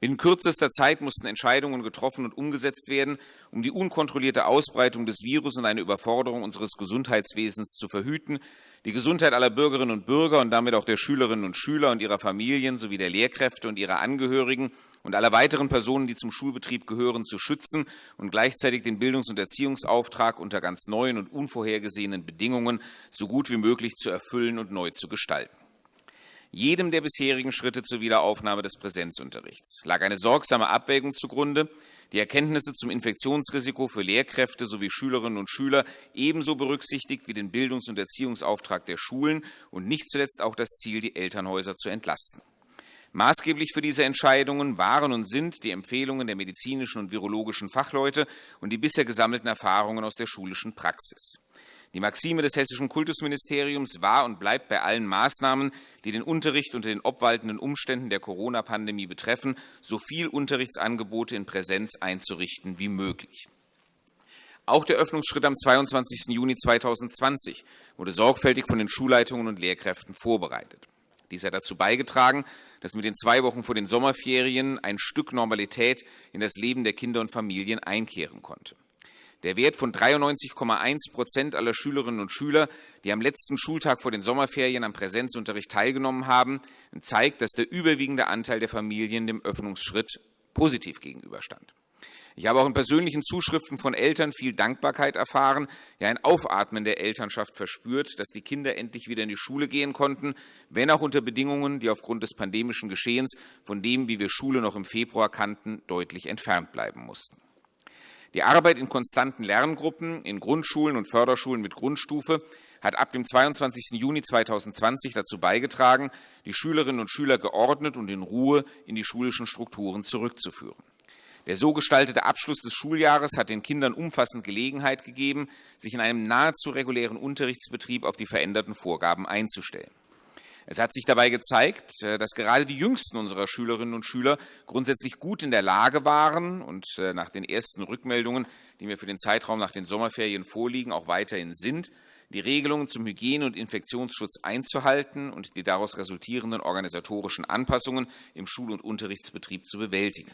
Speaker 5: Binnen kürzester Zeit mussten Entscheidungen getroffen und umgesetzt werden, um die unkontrollierte Ausbreitung des Virus und eine Überforderung unseres Gesundheitswesens zu verhüten, die Gesundheit aller Bürgerinnen und Bürger und damit auch der Schülerinnen und Schüler und ihrer Familien sowie der Lehrkräfte und ihrer Angehörigen und aller weiteren Personen, die zum Schulbetrieb gehören, zu schützen und gleichzeitig den Bildungs- und Erziehungsauftrag unter ganz neuen und unvorhergesehenen Bedingungen so gut wie möglich zu erfüllen und neu zu gestalten. Jedem der bisherigen Schritte zur Wiederaufnahme des Präsenzunterrichts lag eine sorgsame Abwägung zugrunde, die Erkenntnisse zum Infektionsrisiko für Lehrkräfte sowie Schülerinnen und Schüler ebenso berücksichtigt wie den Bildungs- und Erziehungsauftrag der Schulen und nicht zuletzt auch das Ziel, die Elternhäuser zu entlasten. Maßgeblich für diese Entscheidungen waren und sind die Empfehlungen der medizinischen und virologischen Fachleute und die bisher gesammelten Erfahrungen aus der schulischen Praxis. Die Maxime des Hessischen Kultusministeriums war und bleibt bei allen Maßnahmen, die den Unterricht unter den obwaltenden Umständen der Corona-Pandemie betreffen, so viel Unterrichtsangebote in Präsenz einzurichten wie möglich. Auch der Öffnungsschritt am 22. Juni 2020 wurde sorgfältig von den Schulleitungen und Lehrkräften vorbereitet. Dies hat dazu beigetragen, dass mit den zwei Wochen vor den Sommerferien ein Stück Normalität in das Leben der Kinder und Familien einkehren konnte. Der Wert von 93,1% aller Schülerinnen und Schüler, die am letzten Schultag vor den Sommerferien am Präsenzunterricht teilgenommen haben, zeigt, dass der überwiegende Anteil der Familien dem Öffnungsschritt positiv gegenüberstand. Ich habe auch in persönlichen Zuschriften von Eltern viel Dankbarkeit erfahren, ja ein Aufatmen der Elternschaft verspürt, dass die Kinder endlich wieder in die Schule gehen konnten, wenn auch unter Bedingungen, die aufgrund des pandemischen Geschehens von dem, wie wir Schule noch im Februar kannten, deutlich entfernt bleiben mussten. Die Arbeit in konstanten Lerngruppen in Grundschulen und Förderschulen mit Grundstufe hat ab dem 22. Juni 2020 dazu beigetragen, die Schülerinnen und Schüler geordnet und in Ruhe in die schulischen Strukturen zurückzuführen. Der so gestaltete Abschluss des Schuljahres hat den Kindern umfassend Gelegenheit gegeben, sich in einem nahezu regulären Unterrichtsbetrieb auf die veränderten Vorgaben einzustellen. Es hat sich dabei gezeigt, äh, dass gerade die jüngsten unserer Schülerinnen und Schüler grundsätzlich gut in der Lage waren und äh, nach den ersten Rückmeldungen, die mir für den Zeitraum nach den Sommerferien vorliegen, auch weiterhin sind, die Regelungen zum Hygiene- und Infektionsschutz einzuhalten und die daraus resultierenden organisatorischen Anpassungen im Schul- und Unterrichtsbetrieb zu bewältigen.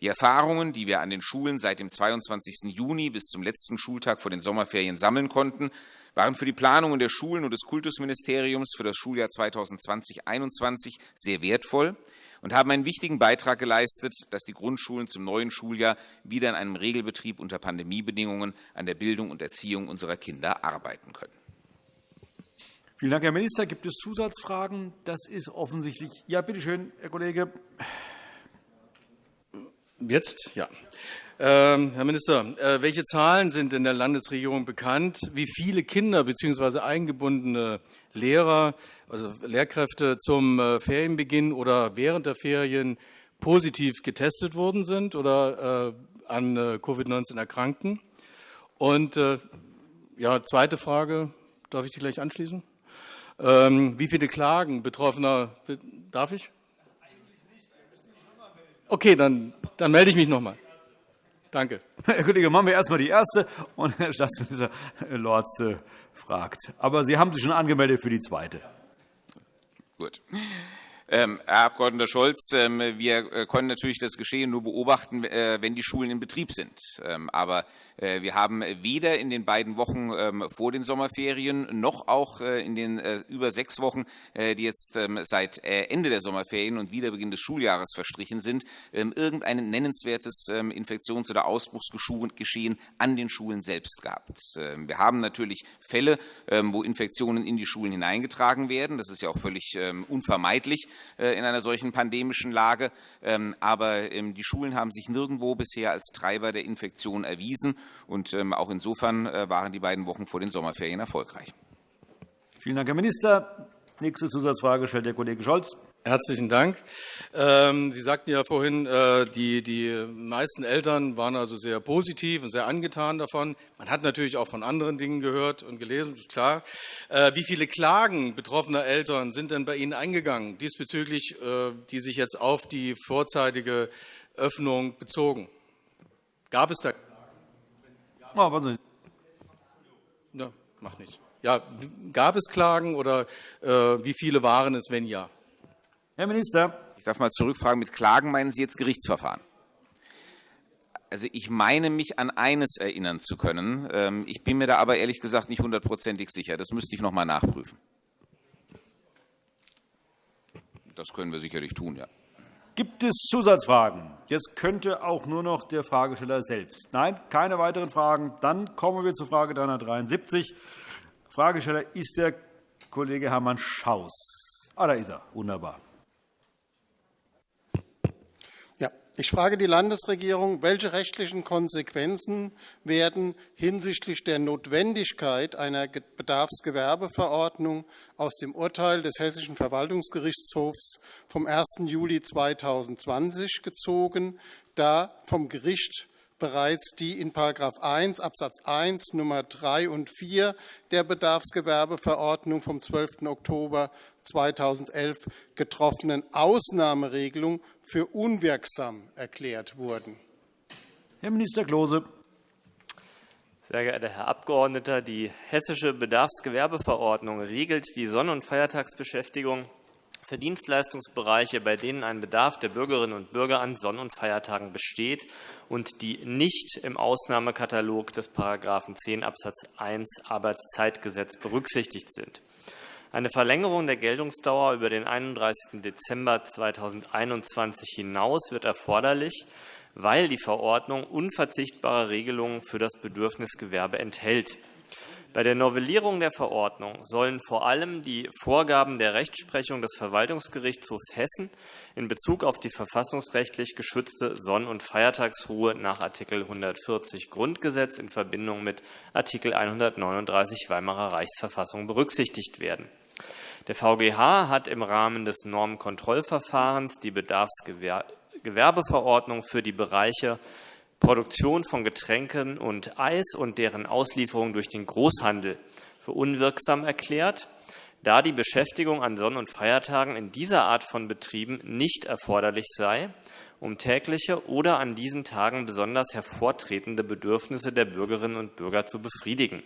Speaker 5: Die Erfahrungen, die wir an den Schulen seit dem 22. Juni bis zum letzten Schultag vor den Sommerferien sammeln konnten, waren für die Planungen der Schulen und des Kultusministeriums für das Schuljahr 2020-21 sehr wertvoll und haben einen wichtigen Beitrag geleistet, dass die Grundschulen zum neuen Schuljahr wieder in einem Regelbetrieb unter Pandemiebedingungen an der Bildung und Erziehung unserer Kinder arbeiten können.
Speaker 1: Vielen Dank, Herr Minister. Gibt es Zusatzfragen? Das ist offensichtlich. Ja, bitte schön, Herr Kollege.
Speaker 18: Jetzt, ja. Ähm, Herr Minister, äh, welche Zahlen sind in der Landesregierung bekannt, wie viele Kinder bzw. eingebundene Lehrer, also Lehrkräfte zum äh, Ferienbeginn oder während der Ferien positiv getestet worden sind oder äh, an Covid-19 erkrankten? Und ja, zweite Frage, darf ich die gleich anschließen? Ähm, wie viele Klagen Betroffener, darf ich? Okay, dann, dann melde ich mich noch mal. Danke.
Speaker 1: Herr [laughs] Kollege, machen wir erst einmal die erste, und Herr Staatsminister Lorz fragt. Aber Sie haben sich schon angemeldet für die zweite.
Speaker 5: Gut. Ähm, Herr Abg. Scholz, ähm, wir äh, können natürlich das Geschehen nur beobachten, äh, wenn die Schulen in Betrieb sind. Ähm, aber wir haben weder in den beiden Wochen ähm, vor den Sommerferien noch auch äh, in den äh, über sechs Wochen, die jetzt ähm, seit Ende der Sommerferien und Wiederbeginn des Schuljahres verstrichen sind, ähm, irgendein nennenswertes Infektions- oder Ausbruchsgeschehen an den Schulen selbst gehabt. Wir haben natürlich Fälle, wo Infektionen in die Schulen hineingetragen werden. Das ist ja auch völlig unvermeidlich in einer solchen pandemischen Lage. Aber die Schulen haben sich nirgendwo bisher als Treiber der Infektion erwiesen. Und ähm, auch insofern äh, waren die beiden Wochen vor den Sommerferien erfolgreich.
Speaker 1: Vielen Dank, Herr Minister. Nächste Zusatzfrage stellt der Kollege Scholz.
Speaker 18: Herzlichen Dank. Ähm, Sie sagten ja vorhin, äh, die, die meisten Eltern waren also sehr positiv und sehr angetan davon. Man hat natürlich auch von anderen Dingen gehört und gelesen, klar. Äh, wie viele Klagen betroffener Eltern sind denn bei Ihnen eingegangen, diesbezüglich, die sich jetzt auf die vorzeitige Öffnung bezogen? Gab es da Klagen? Ja, mach nicht. Ja, gab es Klagen oder wie viele waren es, wenn ja?
Speaker 1: Herr Minister.
Speaker 5: Ich darf mal zurückfragen, mit Klagen meinen Sie jetzt Gerichtsverfahren? Also ich meine mich an eines erinnern zu können. Ähm, ich bin mir da aber ehrlich gesagt nicht hundertprozentig sicher. Das müsste ich noch mal nachprüfen. Das können wir sicherlich tun, ja.
Speaker 1: Gibt es Zusatzfragen? Jetzt könnte auch nur noch der Fragesteller selbst. Nein, keine weiteren Fragen. Dann kommen wir zur Frage 373. Fragesteller ist der Kollege Hermann Schaus. Ah, da ist er. Wunderbar.
Speaker 19: Ich frage die Landesregierung, welche rechtlichen Konsequenzen werden hinsichtlich der Notwendigkeit einer Bedarfsgewerbeverordnung aus dem Urteil des Hessischen Verwaltungsgerichtshofs vom 1. Juli 2020 gezogen, da vom Gericht bereits die in § 1 Absatz 1 Nummer 3 und 4 der Bedarfsgewerbeverordnung vom 12. Oktober 2011 getroffenen Ausnahmeregelung für unwirksam erklärt wurden.
Speaker 1: Herr Minister Klose.
Speaker 10: Sehr geehrter Herr Abgeordneter, die Hessische Bedarfsgewerbeverordnung regelt die Sonn- und Feiertagsbeschäftigung für Dienstleistungsbereiche, bei denen ein Bedarf der Bürgerinnen und Bürger an Sonn- und Feiertagen besteht und die nicht im Ausnahmekatalog des § 10 Abs. 1 Arbeitszeitgesetz berücksichtigt sind. Eine Verlängerung der Geltungsdauer über den 31. Dezember 2021 hinaus wird erforderlich, weil die Verordnung unverzichtbare Regelungen für das Bedürfnisgewerbe enthält. Bei der Novellierung der Verordnung sollen vor allem die Vorgaben der Rechtsprechung des Verwaltungsgerichtshofs Hessen in Bezug auf die verfassungsrechtlich geschützte Sonn- und Feiertagsruhe nach Art. 140 Grundgesetz in Verbindung mit Art. 139 Weimarer Reichsverfassung berücksichtigt werden. Der VGH hat im Rahmen des Normkontrollverfahrens die Bedarfsgewerbeverordnung für die Bereiche Produktion von Getränken und Eis und deren Auslieferung durch den Großhandel für unwirksam erklärt, da die Beschäftigung an Sonn- und Feiertagen in dieser Art von Betrieben nicht erforderlich sei, um tägliche oder an diesen Tagen besonders hervortretende Bedürfnisse der Bürgerinnen und Bürger zu befriedigen.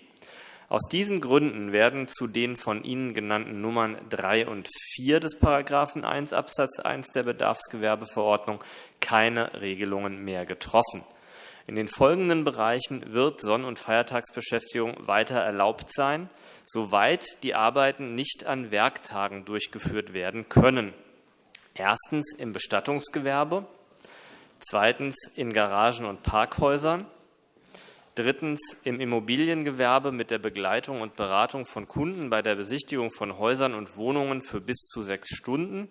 Speaker 10: Aus diesen Gründen werden zu den von Ihnen genannten Nummern 3 und 4 des § 1 Abs. 1 der Bedarfsgewerbeverordnung keine Regelungen mehr getroffen. In den folgenden Bereichen wird Sonn- und Feiertagsbeschäftigung weiter erlaubt sein, soweit die Arbeiten nicht an Werktagen durchgeführt werden können. Erstens im Bestattungsgewerbe, zweitens in Garagen und Parkhäusern, drittens im Immobiliengewerbe mit der Begleitung und Beratung von Kunden bei der Besichtigung von Häusern und Wohnungen für bis zu sechs Stunden,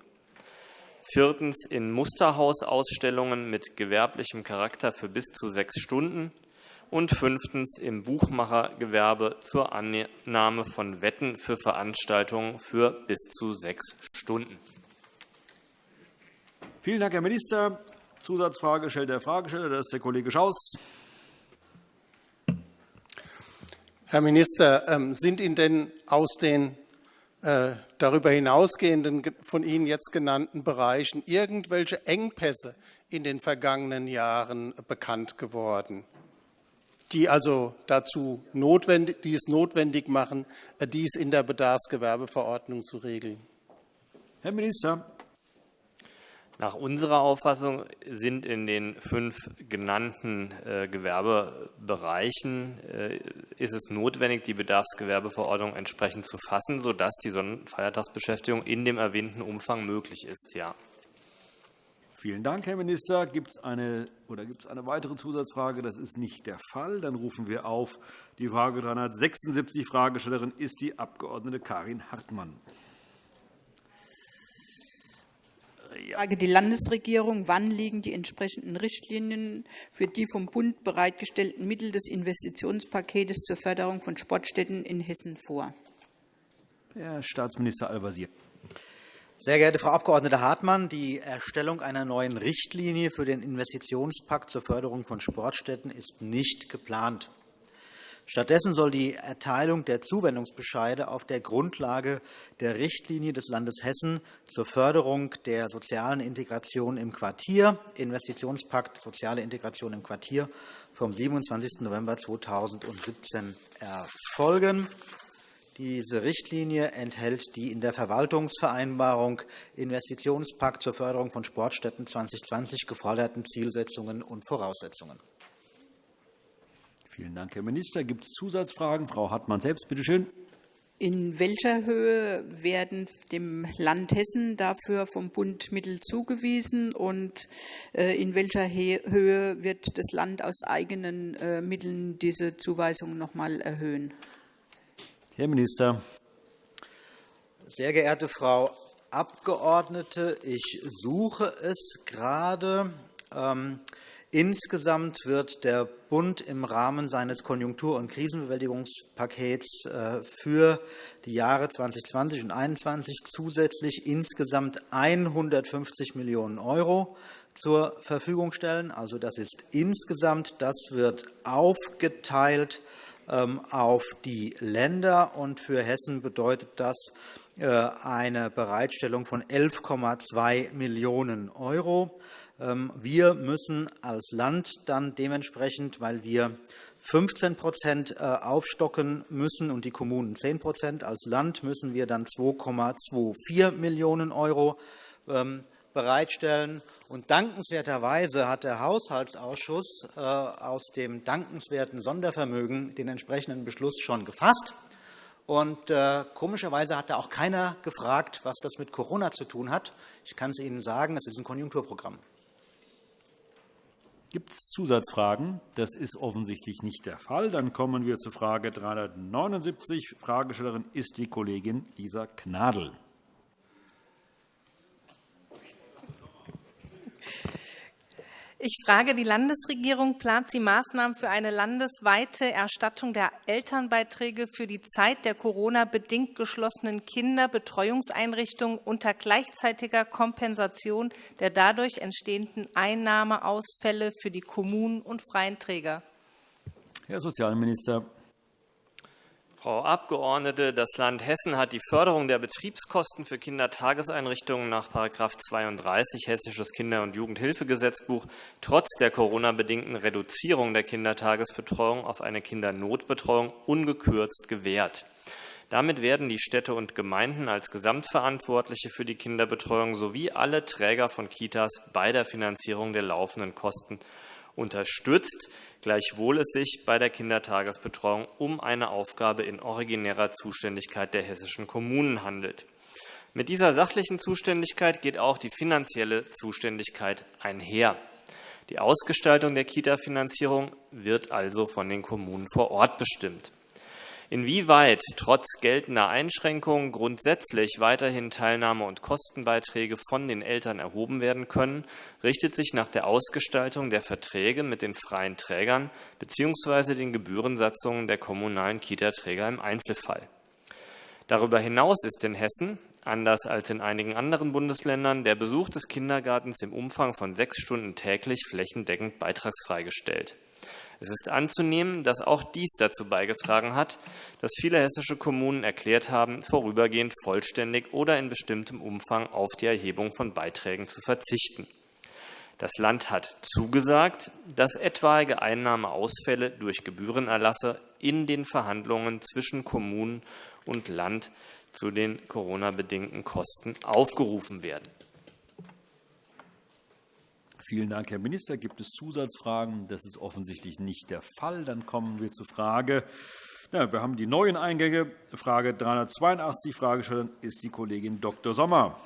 Speaker 10: viertens in Musterhausausstellungen mit gewerblichem Charakter für bis zu sechs Stunden und fünftens im Buchmachergewerbe zur Annahme von Wetten für Veranstaltungen für bis zu sechs Stunden.
Speaker 1: Vielen Dank, Herr Minister. Zusatzfrage stellt der Fragesteller, das ist der Kollege Schaus.
Speaker 19: Herr Minister, ähm, sind Ihnen denn aus den darüber hinausgehenden von Ihnen jetzt genannten Bereichen irgendwelche Engpässe in den vergangenen Jahren bekannt geworden, die also dazu notwendig, die es notwendig machen, äh, dies in der Bedarfsgewerbeverordnung zu regeln?
Speaker 1: Herr Minister.
Speaker 10: Nach unserer Auffassung sind in den fünf genannten äh, Gewerbebereichen äh, ist es notwendig, die Bedarfsgewerbeverordnung entsprechend zu fassen, sodass die Sonn- und Feiertagsbeschäftigung in dem erwähnten Umfang möglich ist. Ja.
Speaker 1: Vielen Dank, Herr Minister. Gibt es eine, eine weitere Zusatzfrage? Das ist nicht der Fall. Dann rufen wir auf die Frage 376. Fragestellerin ist die Abg. Karin Hartmann.
Speaker 7: Ich frage die Landesregierung, wann liegen die entsprechenden Richtlinien für die vom Bund bereitgestellten Mittel des Investitionspakets zur Förderung von Sportstätten in Hessen vor?
Speaker 1: Herr Staatsminister Al-Wazir.
Speaker 3: Sehr geehrte Frau Abg. Hartmann, die Erstellung einer neuen Richtlinie für den Investitionspakt zur Förderung von Sportstätten ist nicht geplant. Stattdessen soll die Erteilung der Zuwendungsbescheide auf der Grundlage der Richtlinie des Landes Hessen zur Förderung der sozialen Integration im Quartier, Investitionspakt Soziale Integration im Quartier, vom 27. November 2017 erfolgen. Diese Richtlinie enthält die in der Verwaltungsvereinbarung Investitionspakt zur Förderung von Sportstätten 2020 geforderten Zielsetzungen und Voraussetzungen.
Speaker 1: Vielen Dank, Herr Minister. Gibt es Zusatzfragen? Frau Hartmann selbst, bitte schön.
Speaker 7: In welcher Höhe werden dem Land Hessen dafür vom Bund Mittel zugewiesen und äh, in welcher Höhe wird das Land aus eigenen äh, Mitteln diese Zuweisung noch einmal erhöhen?
Speaker 1: Herr Minister.
Speaker 3: Sehr geehrte Frau Abgeordnete, ich suche es gerade. Ähm, insgesamt wird der Bund im Rahmen seines Konjunktur- und Krisenbewältigungspakets äh, für die Jahre 2020 und 2021 zusätzlich insgesamt 150 Millionen € zur Verfügung stellen. Also, das ist insgesamt. Das wird aufgeteilt ähm, auf die Länder. Und für Hessen bedeutet das äh, eine Bereitstellung von 11,2 Millionen €. Ähm, wir müssen als Land dann dementsprechend, weil wir 15% äh, aufstocken müssen und die Kommunen 10% Als Land müssen wir dann 2,24 Millionen € bereitstellen. Und dankenswerterweise hat der Haushaltsausschuss äh, aus dem dankenswerten Sondervermögen den entsprechenden Beschluss schon gefasst. Und äh, komischerweise hat da auch keiner gefragt, was das mit Corona zu tun hat. Ich kann es Ihnen sagen, es ist ein Konjunkturprogramm.
Speaker 1: Gibt es Zusatzfragen? Das ist offensichtlich nicht der Fall. Dann kommen wir zur Frage 379. Fragestellerin ist die Kollegin Lisa Gnadl.
Speaker 11: Ich frage die Landesregierung, plant sie Maßnahmen für eine landesweite Erstattung der Elternbeiträge für die Zeit der Corona-bedingt geschlossenen Kinderbetreuungseinrichtungen unter gleichzeitiger Kompensation der dadurch entstehenden Einnahmeausfälle für die Kommunen und freien Träger?
Speaker 1: Herr Sozialminister.
Speaker 10: Frau Abgeordnete, das Land Hessen hat die Förderung der Betriebskosten für Kindertageseinrichtungen nach § 32 Hessisches Kinder- und Jugendhilfegesetzbuch trotz der Corona-bedingten Reduzierung der Kindertagesbetreuung auf eine Kindernotbetreuung ungekürzt gewährt. Damit werden die Städte und Gemeinden als Gesamtverantwortliche für die Kinderbetreuung sowie alle Träger von Kitas bei der Finanzierung der laufenden Kosten unterstützt, gleichwohl es sich bei der Kindertagesbetreuung um eine Aufgabe in originärer Zuständigkeit der hessischen Kommunen handelt. Mit dieser sachlichen Zuständigkeit geht auch die finanzielle Zuständigkeit einher. Die Ausgestaltung der Kita-Finanzierung wird also von den Kommunen vor Ort bestimmt. Inwieweit trotz geltender Einschränkungen grundsätzlich weiterhin Teilnahme- und Kostenbeiträge von den Eltern erhoben werden können, richtet sich nach der Ausgestaltung der Verträge mit den freien Trägern bzw. den Gebührensatzungen der kommunalen Kita-Träger im Einzelfall. Darüber hinaus ist in Hessen, anders als in einigen anderen Bundesländern, der Besuch des Kindergartens im Umfang von sechs Stunden täglich flächendeckend beitragsfrei gestellt. Es ist anzunehmen, dass auch dies dazu beigetragen hat, dass viele hessische Kommunen erklärt haben, vorübergehend vollständig oder in bestimmtem Umfang auf die Erhebung von Beiträgen zu verzichten. Das Land hat zugesagt, dass etwaige Einnahmeausfälle durch Gebührenerlasse in den Verhandlungen zwischen Kommunen und Land zu den Corona-bedingten Kosten aufgerufen werden.
Speaker 1: Vielen Dank, Herr Minister. Gibt es Zusatzfragen? Das ist offensichtlich nicht der Fall. Dann kommen wir zur Frage. Ja, wir haben die neuen Eingänge. Frage 382. Fragestellerin ist die Kollegin Dr. Sommer.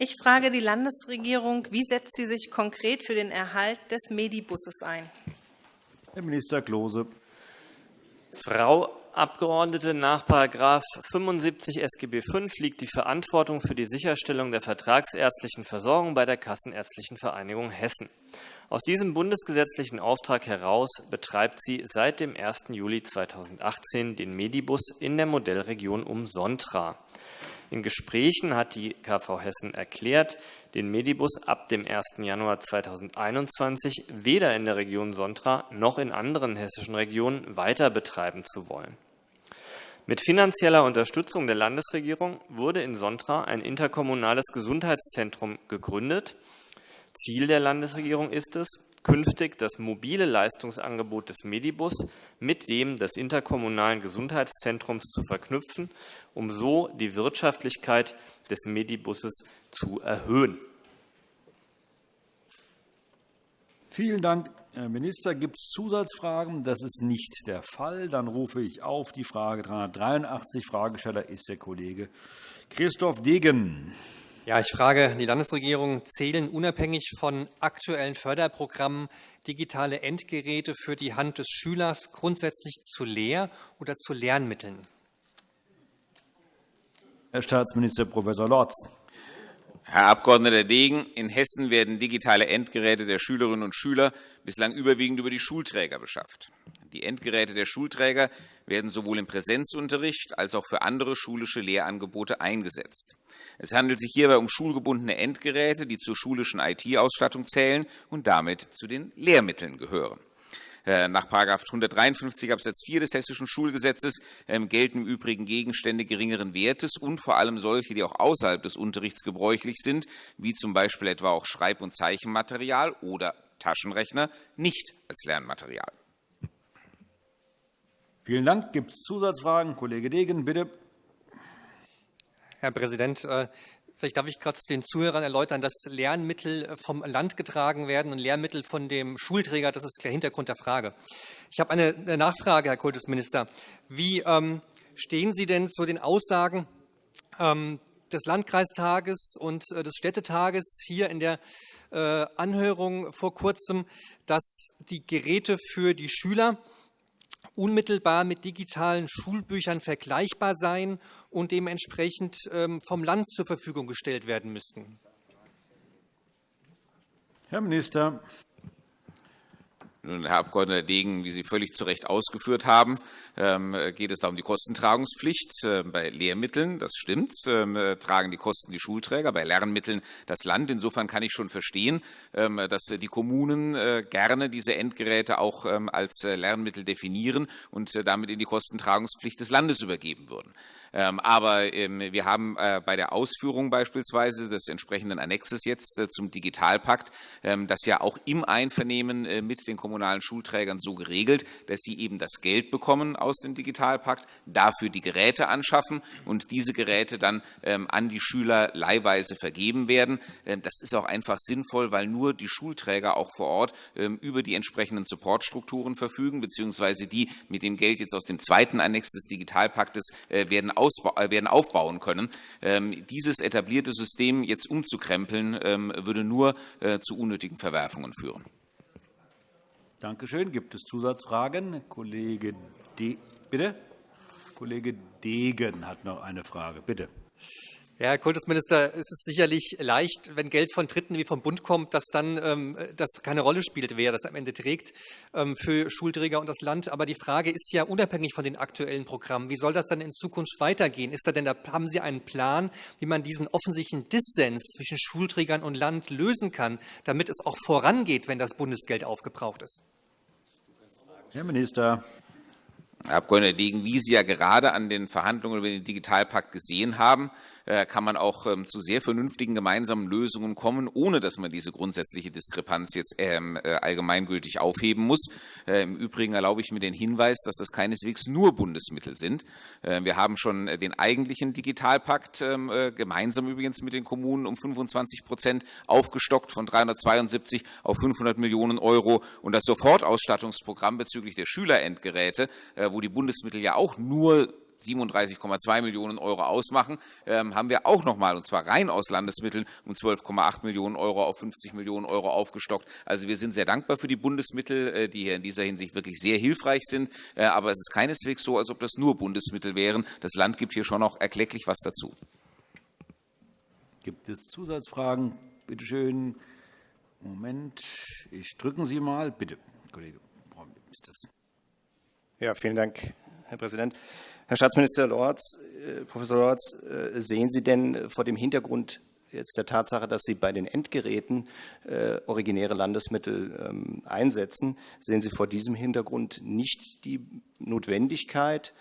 Speaker 11: Ich frage die Landesregierung, wie setzt sie sich konkret für den Erhalt des Medibusses ein?
Speaker 1: Herr Minister Klose.
Speaker 10: Frau Abgeordnete, nach § 75 SGB V liegt die Verantwortung für die Sicherstellung der vertragsärztlichen Versorgung bei der Kassenärztlichen Vereinigung Hessen. Aus diesem bundesgesetzlichen Auftrag heraus betreibt sie seit dem 1. Juli 2018 den Medibus in der Modellregion um Sontra. In Gesprächen hat die KV Hessen erklärt, den Medibus ab dem 1. Januar 2021 weder in der Region Sontra noch in anderen hessischen Regionen weiter betreiben zu wollen. Mit finanzieller Unterstützung der Landesregierung wurde in Sontra ein interkommunales Gesundheitszentrum gegründet. Ziel der Landesregierung ist es, künftig das mobile Leistungsangebot des Medibus mit dem des interkommunalen Gesundheitszentrums zu verknüpfen, um so die Wirtschaftlichkeit des Medibusses zu erhöhen.
Speaker 1: Vielen Dank, Herr Minister. Gibt es Zusatzfragen? Das ist nicht der Fall. Dann rufe ich auf die Frage 383. Fragesteller ist der Kollege Christoph Degen.
Speaker 4: Ja, ich frage die Landesregierung, zählen unabhängig von aktuellen Förderprogrammen digitale Endgeräte für die Hand des Schülers grundsätzlich zu Lehr- oder zu Lernmitteln?
Speaker 1: Herr Staatsminister Prof. Lorz.
Speaker 5: Herr Abg. Degen, in Hessen werden digitale Endgeräte der Schülerinnen und Schüler bislang überwiegend über die Schulträger beschafft. Die Endgeräte der Schulträger werden sowohl im Präsenzunterricht als auch für andere schulische Lehrangebote eingesetzt. Es handelt sich hierbei um schulgebundene Endgeräte, die zur schulischen IT-Ausstattung zählen und damit zu den Lehrmitteln gehören. Äh, nach § 153 Abs. 4 des Hessischen Schulgesetzes ähm, gelten im Übrigen Gegenstände geringeren Wertes und vor allem solche, die auch außerhalb des Unterrichts gebräuchlich sind, wie zum Beispiel etwa auch Schreib- und Zeichenmaterial oder Taschenrechner, nicht als Lernmaterial.
Speaker 1: Vielen Dank. Gibt es Zusatzfragen? Kollege Degen, bitte.
Speaker 4: Herr Präsident, äh, vielleicht darf ich kurz den Zuhörern erläutern, dass Lernmittel äh, vom Land getragen werden und Lehrmittel von dem Schulträger. Das ist der Hintergrund der Frage. Ich habe eine Nachfrage, Herr Kultusminister. Wie ähm, stehen Sie denn zu den Aussagen ähm, des Landkreistages und äh, des Städtetages hier in der Anhörung vor kurzem, dass die Geräte für die Schüler unmittelbar mit digitalen Schulbüchern vergleichbar seien und dementsprechend ähm, vom Land zur Verfügung gestellt werden müssten.
Speaker 1: Herr Minister.
Speaker 5: Herr Abg. Degen, wie Sie völlig zu Recht ausgeführt haben, ähm, geht es da um die Kostentragungspflicht. Ähm, bei Lehrmitteln, das stimmt, ähm, tragen die Kosten die Schulträger, bei Lernmitteln das Land. Insofern kann ich schon verstehen, dass die Kommunen äh, gerne diese Endgeräte auch als äh, Lernmittel definieren und äh, damit in die Kostentragungspflicht des Landes übergeben würden. Aber wir haben bei der Ausführung beispielsweise des entsprechenden Annexes jetzt zum Digitalpakt das ja auch im Einvernehmen mit den kommunalen Schulträgern so geregelt, dass sie eben das Geld bekommen aus dem Digitalpakt, dafür die Geräte anschaffen und diese Geräte dann ähm, an die Schüler leihweise vergeben werden. Ähm, das ist auch einfach sinnvoll, weil nur die Schulträger auch vor Ort ähm, über die entsprechenden Supportstrukturen verfügen, beziehungsweise die mit dem Geld jetzt aus dem zweiten Annex des Digitalpaktes äh, werden, äh, werden aufbauen können. Dieses etablierte System jetzt umzukrempeln, würde nur äh, zu unnötigen Verwerfungen führen.
Speaker 1: Danke schön. Gibt es Zusatzfragen? Kollege De Bitte? Kollege Degen hat noch eine Frage. Bitte.
Speaker 4: Ja, Herr Kultusminister, es ist sicherlich leicht, wenn Geld von Dritten wie vom Bund kommt, dass dann ähm, das keine Rolle spielt, wer das am Ende trägt ähm, für Schulträger und das Land. Aber die Frage ist ja unabhängig von den aktuellen Programmen. Wie soll das dann in Zukunft weitergehen? Ist da denn, da, haben Sie einen Plan, wie man diesen offensichtlichen Dissens zwischen Schulträgern und Land lösen kann, damit es auch vorangeht, wenn das Bundesgeld aufgebraucht ist?
Speaker 1: Herr Minister.
Speaker 5: Herr Abg. Degen, wie Sie ja gerade an den Verhandlungen über den Digitalpakt gesehen haben, kann man auch ähm, zu sehr vernünftigen gemeinsamen Lösungen kommen, ohne dass man diese grundsätzliche Diskrepanz jetzt ähm, äh, allgemeingültig aufheben muss. Äh, Im Übrigen erlaube ich mir den Hinweis, dass das keineswegs nur Bundesmittel sind. Wir haben schon den eigentlichen Digitalpakt ähm, gemeinsam übrigens mit den Kommunen um 25 Prozent aufgestockt von 372 auf 500 Millionen Euro und das Sofortausstattungsprogramm bezüglich der Schülerendgeräte, wo die Bundesmittel ja auch nur 37,2 Millionen Euro ausmachen, ähm, haben wir auch noch mal, und zwar rein aus Landesmitteln, um 12,8 Millionen Euro auf 50 Millionen Euro aufgestockt. Also wir sind sehr dankbar für die Bundesmittel, äh, die hier in dieser Hinsicht wirklich sehr hilfreich sind. Äh, aber es ist keineswegs so, als ob das nur Bundesmittel wären. Das Land gibt hier schon noch erklecklich was dazu.
Speaker 1: Gibt es Zusatzfragen? Bitte schön. Moment, ich drücken Sie mal, bitte, Kollege.
Speaker 20: Ja, vielen Dank, Herr Präsident. Herr Staatsminister Lorz, Professor Lorz, sehen Sie denn vor dem Hintergrund jetzt der Tatsache, dass Sie bei den Endgeräten äh, originäre Landesmittel ähm, einsetzen, sehen Sie vor diesem Hintergrund nicht die Notwendigkeit,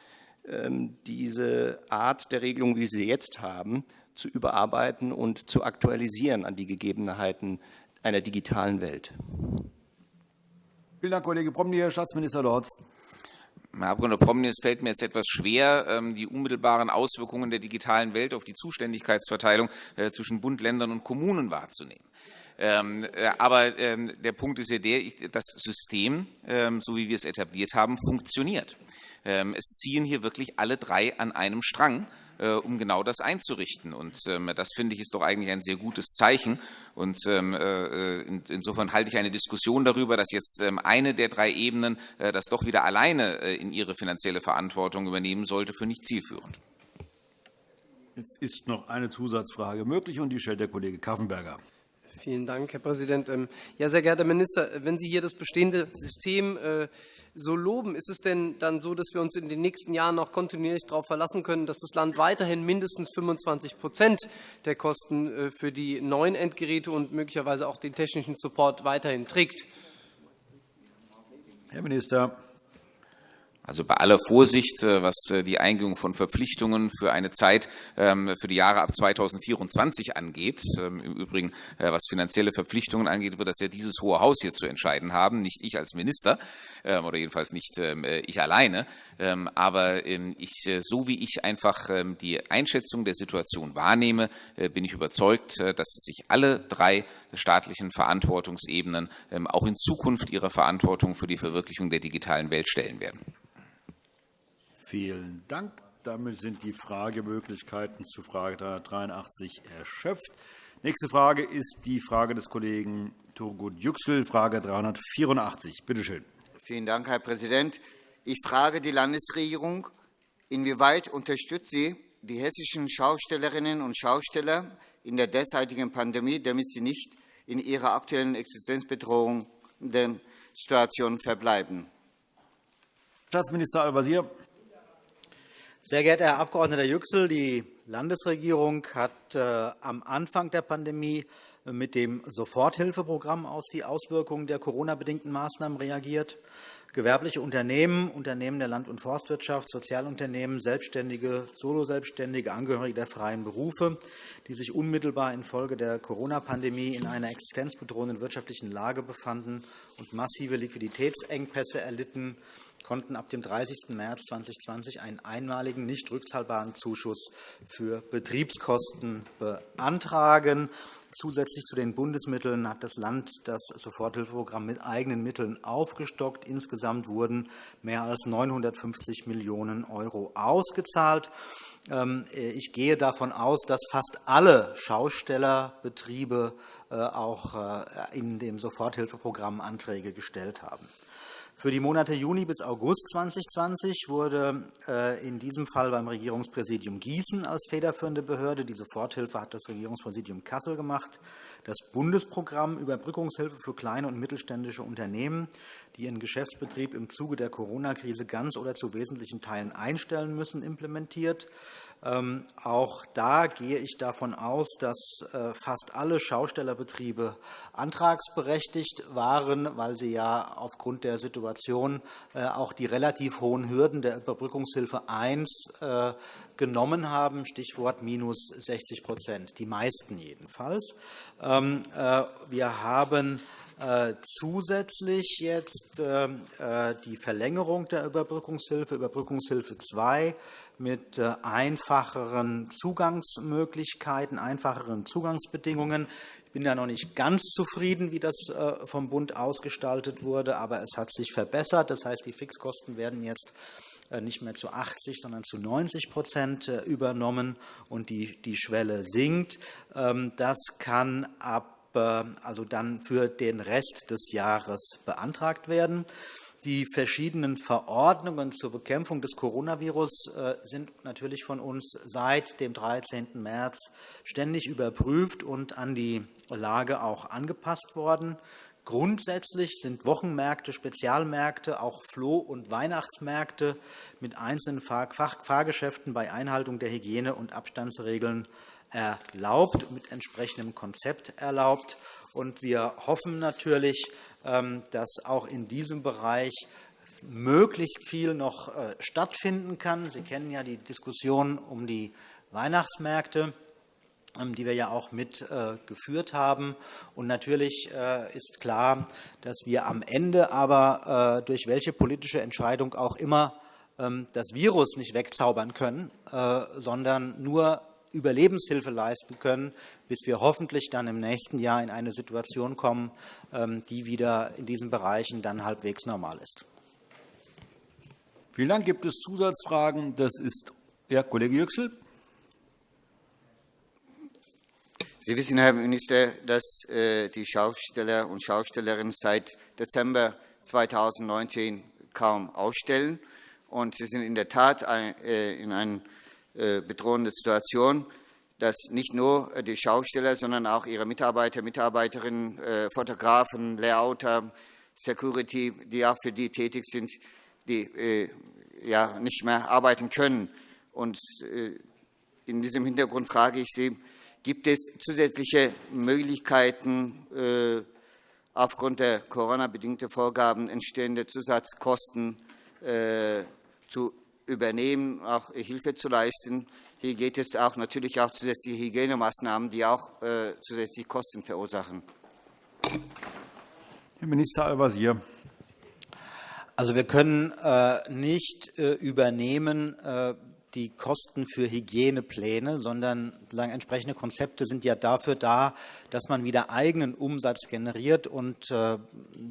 Speaker 20: ähm, diese Art der Regelung, wie Sie jetzt haben, zu überarbeiten und zu aktualisieren an die Gegebenheiten einer digitalen Welt?
Speaker 1: Vielen Dank, Kollege Promny. Herr Staatsminister Lorz.
Speaker 5: Herr Abg. Promny, es fällt mir jetzt etwas schwer, ähm, die unmittelbaren Auswirkungen der digitalen Welt auf die Zuständigkeitsverteilung äh, zwischen Bund, Ländern und Kommunen wahrzunehmen. Ähm, äh, aber ähm, der Punkt ist ja der, das System, so wie wir es etabliert haben, funktioniert. Es ziehen hier wirklich alle drei an einem Strang. Äh, um genau das einzurichten. Und ähm, das finde ich ist doch eigentlich ein sehr gutes Zeichen. Und ähm, äh, insofern halte ich eine Diskussion darüber, dass jetzt ähm, eine der drei Ebenen äh, das doch wieder alleine in ihre finanzielle Verantwortung übernehmen sollte, für nicht zielführend.
Speaker 1: Jetzt ist noch eine Zusatzfrage möglich, und die stellt der Kollege Kaffenberger.
Speaker 12: Vielen Dank, Herr Präsident. Ja, sehr geehrter Minister, wenn Sie hier das bestehende System so loben, ist es denn dann so, dass wir uns in den nächsten Jahren noch kontinuierlich darauf verlassen können, dass das Land weiterhin mindestens 25% der Kosten äh, für die neuen Endgeräte und möglicherweise auch den technischen Support weiterhin trägt?
Speaker 1: Herr Minister.
Speaker 5: Also bei aller Vorsicht, äh, was äh, die Eingehung von Verpflichtungen für eine Zeit ähm, für die Jahre ab 2024 angeht, ähm, im Übrigen äh, was finanzielle Verpflichtungen angeht, wird das ja dieses Hohe Haus hier zu entscheiden haben, nicht ich als Minister ähm, oder jedenfalls nicht ich alleine. Aber ich, so wie ich einfach die Einschätzung der Situation wahrnehme, bin ich überzeugt, dass sich alle drei staatlichen Verantwortungsebenen auch in Zukunft ihrer Verantwortung für die Verwirklichung der digitalen Welt stellen werden.
Speaker 1: Vielen Dank. Damit sind die Fragemöglichkeiten zu Frage 383 erschöpft. Nächste Frage ist die Frage des Kollegen Turgut Yüksel, Frage 384. Bitte schön.
Speaker 21: Vielen Dank, Herr Präsident. Ich frage die Landesregierung, inwieweit unterstützt sie die hessischen Schaustellerinnen und Schausteller in der derzeitigen Pandemie, damit sie nicht in ihrer aktuellen existenzbedrohenden Situation verbleiben?
Speaker 1: Staatsminister Al-Wazir.
Speaker 3: Sehr geehrter Herr Abg. Yüksel, die Landesregierung hat äh, am Anfang der Pandemie mit dem Soforthilfeprogramm auf die Auswirkungen der Corona-bedingten Maßnahmen reagiert. Gewerbliche Unternehmen, Unternehmen der Land- und Forstwirtschaft, Sozialunternehmen, Selbstständige, Soloselbstständige, Angehörige der freien Berufe, die sich unmittelbar infolge der Corona-Pandemie in einer existenzbedrohenden wirtschaftlichen Lage befanden und massive Liquiditätsengpässe erlitten, konnten ab dem 30. März 2020 einen einmaligen, nicht rückzahlbaren Zuschuss für Betriebskosten beantragen. Zusätzlich zu den Bundesmitteln hat das Land das Soforthilfeprogramm mit eigenen Mitteln aufgestockt. Insgesamt wurden mehr als 950 Millionen € ausgezahlt. Ähm, ich gehe davon aus, dass fast alle Schaustellerbetriebe äh, auch äh, in dem Soforthilfeprogramm Anträge gestellt haben. Für die Monate Juni bis August 2020 wurde äh, in diesem Fall beim Regierungspräsidium Gießen als federführende Behörde, die Soforthilfe hat das Regierungspräsidium Kassel gemacht, das Bundesprogramm Überbrückungshilfe für kleine und mittelständische Unternehmen, die ihren Geschäftsbetrieb im Zuge der Corona-Krise ganz oder zu wesentlichen Teilen einstellen müssen, implementiert. Ähm, auch da gehe ich davon aus, dass äh, fast alle Schaustellerbetriebe antragsberechtigt waren, weil sie ja aufgrund der Situation äh, auch die relativ hohen Hürden der Überbrückungshilfe 1 äh, genommen haben, Stichwort minus 60% die meisten jedenfalls. Ähm, wir haben zusätzlich jetzt die Verlängerung der Überbrückungshilfe, Überbrückungshilfe 2, mit äh, einfacheren Zugangsmöglichkeiten, einfacheren Zugangsbedingungen. Ich bin ja noch nicht ganz zufrieden, wie das äh, vom Bund ausgestaltet wurde, aber es hat sich verbessert. Das heißt, die Fixkosten werden jetzt äh, nicht mehr zu 80, sondern zu 90% übernommen, und die, die Schwelle sinkt. Ähm, das kann ab also dann für den Rest des Jahres beantragt werden. Die verschiedenen Verordnungen zur Bekämpfung des Coronavirus äh, sind natürlich von uns seit dem 13. März ständig überprüft und an die Lage auch angepasst worden. Grundsätzlich sind Wochenmärkte, Spezialmärkte, auch Floh- und Weihnachtsmärkte mit einzelnen Fahrgeschäften bei Einhaltung der Hygiene- und Abstandsregeln erlaubt, mit entsprechendem Konzept erlaubt. wir hoffen natürlich, ähm, dass auch in diesem Bereich möglichst viel noch äh, stattfinden kann. Sie kennen ja die Diskussion um die Weihnachtsmärkte. Ähm, die wir ja auch mitgeführt äh, haben. Und natürlich äh, ist klar, dass wir am Ende aber durch welche politische Entscheidung auch immer ähm, das Virus nicht wegzaubern können, sondern nur Überlebenshilfe leisten können, bis wir hoffentlich dann im nächsten Jahr in eine Situation kommen, ähm, die wieder in diesen Bereichen dann halbwegs normal ist.
Speaker 1: Vielen Dank. Gibt es Zusatzfragen? Das ist ja, Kollege Yüksel.
Speaker 21: Sie wissen, Herr Minister, dass äh, die Schausteller und Schaustellerinnen seit Dezember 2019 kaum ausstellen. Und Sie sind in der Tat äh, in einer äh, bedrohenden Situation, dass nicht nur die Schausteller, sondern auch ihre Mitarbeiter, Mitarbeiterinnen, Fotografen, Layouter, Security, die auch für die tätig sind, die ja, nicht mehr arbeiten können. Und in diesem Hintergrund frage ich Sie, Gibt es zusätzliche Möglichkeiten, äh, aufgrund der Corona-bedingten Vorgaben entstehende Zusatzkosten äh, zu übernehmen, auch Hilfe zu leisten? Hier geht es auch natürlich auch zusätzliche Hygienemaßnahmen, die auch äh, zusätzliche Kosten verursachen.
Speaker 1: Herr Minister Al-Wazir.
Speaker 3: Also, wir können nicht übernehmen, die Kosten für Hygienepläne, sondern entsprechende Konzepte sind ja dafür da, dass man wieder eigenen Umsatz generiert und äh,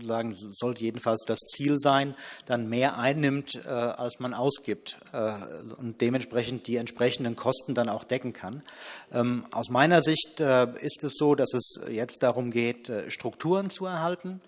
Speaker 3: sagen, sollte jedenfalls das Ziel sein, dann mehr einnimmt, äh, als man ausgibt äh, und dementsprechend die entsprechenden Kosten dann auch decken kann. Ähm, aus meiner Sicht ist es so, dass es jetzt darum geht, Strukturen zu erhalten.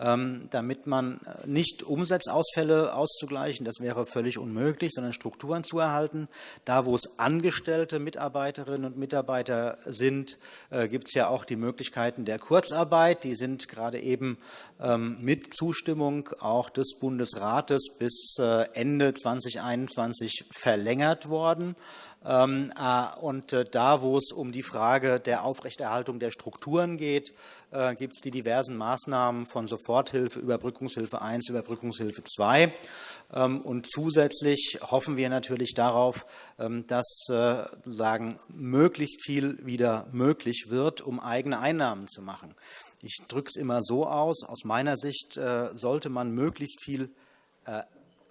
Speaker 3: Ähm, damit man äh, nicht Umsatzausfälle auszugleichen, das wäre völlig unmöglich, sondern Strukturen zu erhalten. Da, wo es angestellte Mitarbeiterinnen und Mitarbeiter sind, äh, gibt es ja auch die Möglichkeiten der Kurzarbeit. Die sind gerade eben ähm, mit Zustimmung auch des Bundesrates bis äh, Ende 2021 verlängert worden. Ähm, äh, und äh, da, wo es um die Frage der Aufrechterhaltung der Strukturen geht, äh, gibt es die diversen Maßnahmen von Soforthilfe, Überbrückungshilfe 1, Überbrückungshilfe 2. Ähm, und zusätzlich hoffen wir natürlich darauf, ähm, dass sagen, möglichst viel wieder möglich wird, um eigene Einnahmen zu machen. Ich drücke es immer so aus. Aus meiner Sicht sollte man möglichst viel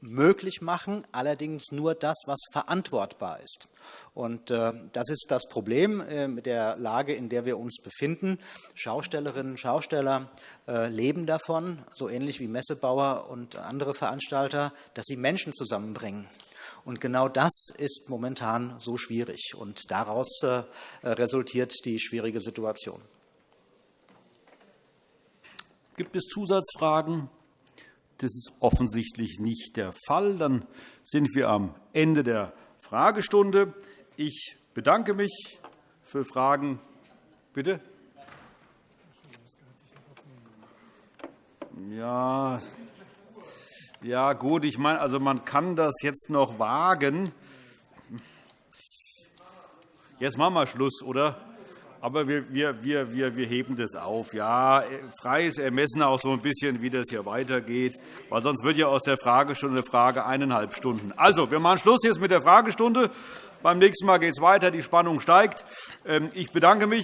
Speaker 3: möglich machen, allerdings nur das, was verantwortbar ist. Und äh, das ist das Problem äh, mit der Lage, in der wir uns befinden. Schaustellerinnen und Schausteller äh, leben davon, so ähnlich wie Messebauer und andere Veranstalter, dass sie Menschen zusammenbringen. Und genau das ist momentan so schwierig. Und daraus resultiert die schwierige Situation.
Speaker 1: Gibt es Zusatzfragen? Das ist offensichtlich nicht der Fall. Dann sind wir am Ende der Fragestunde. Ich bedanke mich für Fragen. Bitte? Ja, ja gut, ich meine, also man kann das jetzt noch wagen. Jetzt machen wir Schluss, oder? Aber wir, wir, wir, wir, heben das auf. Ja, freies Ermessen auch so ein bisschen, wie das hier weitergeht, weil sonst wird ja aus der Fragestunde eine Frage eineinhalb Stunden. Also, wir machen Schluss jetzt mit der Fragestunde. Beim nächsten Mal geht es weiter. Die Spannung steigt. Ähm, ich bedanke mich.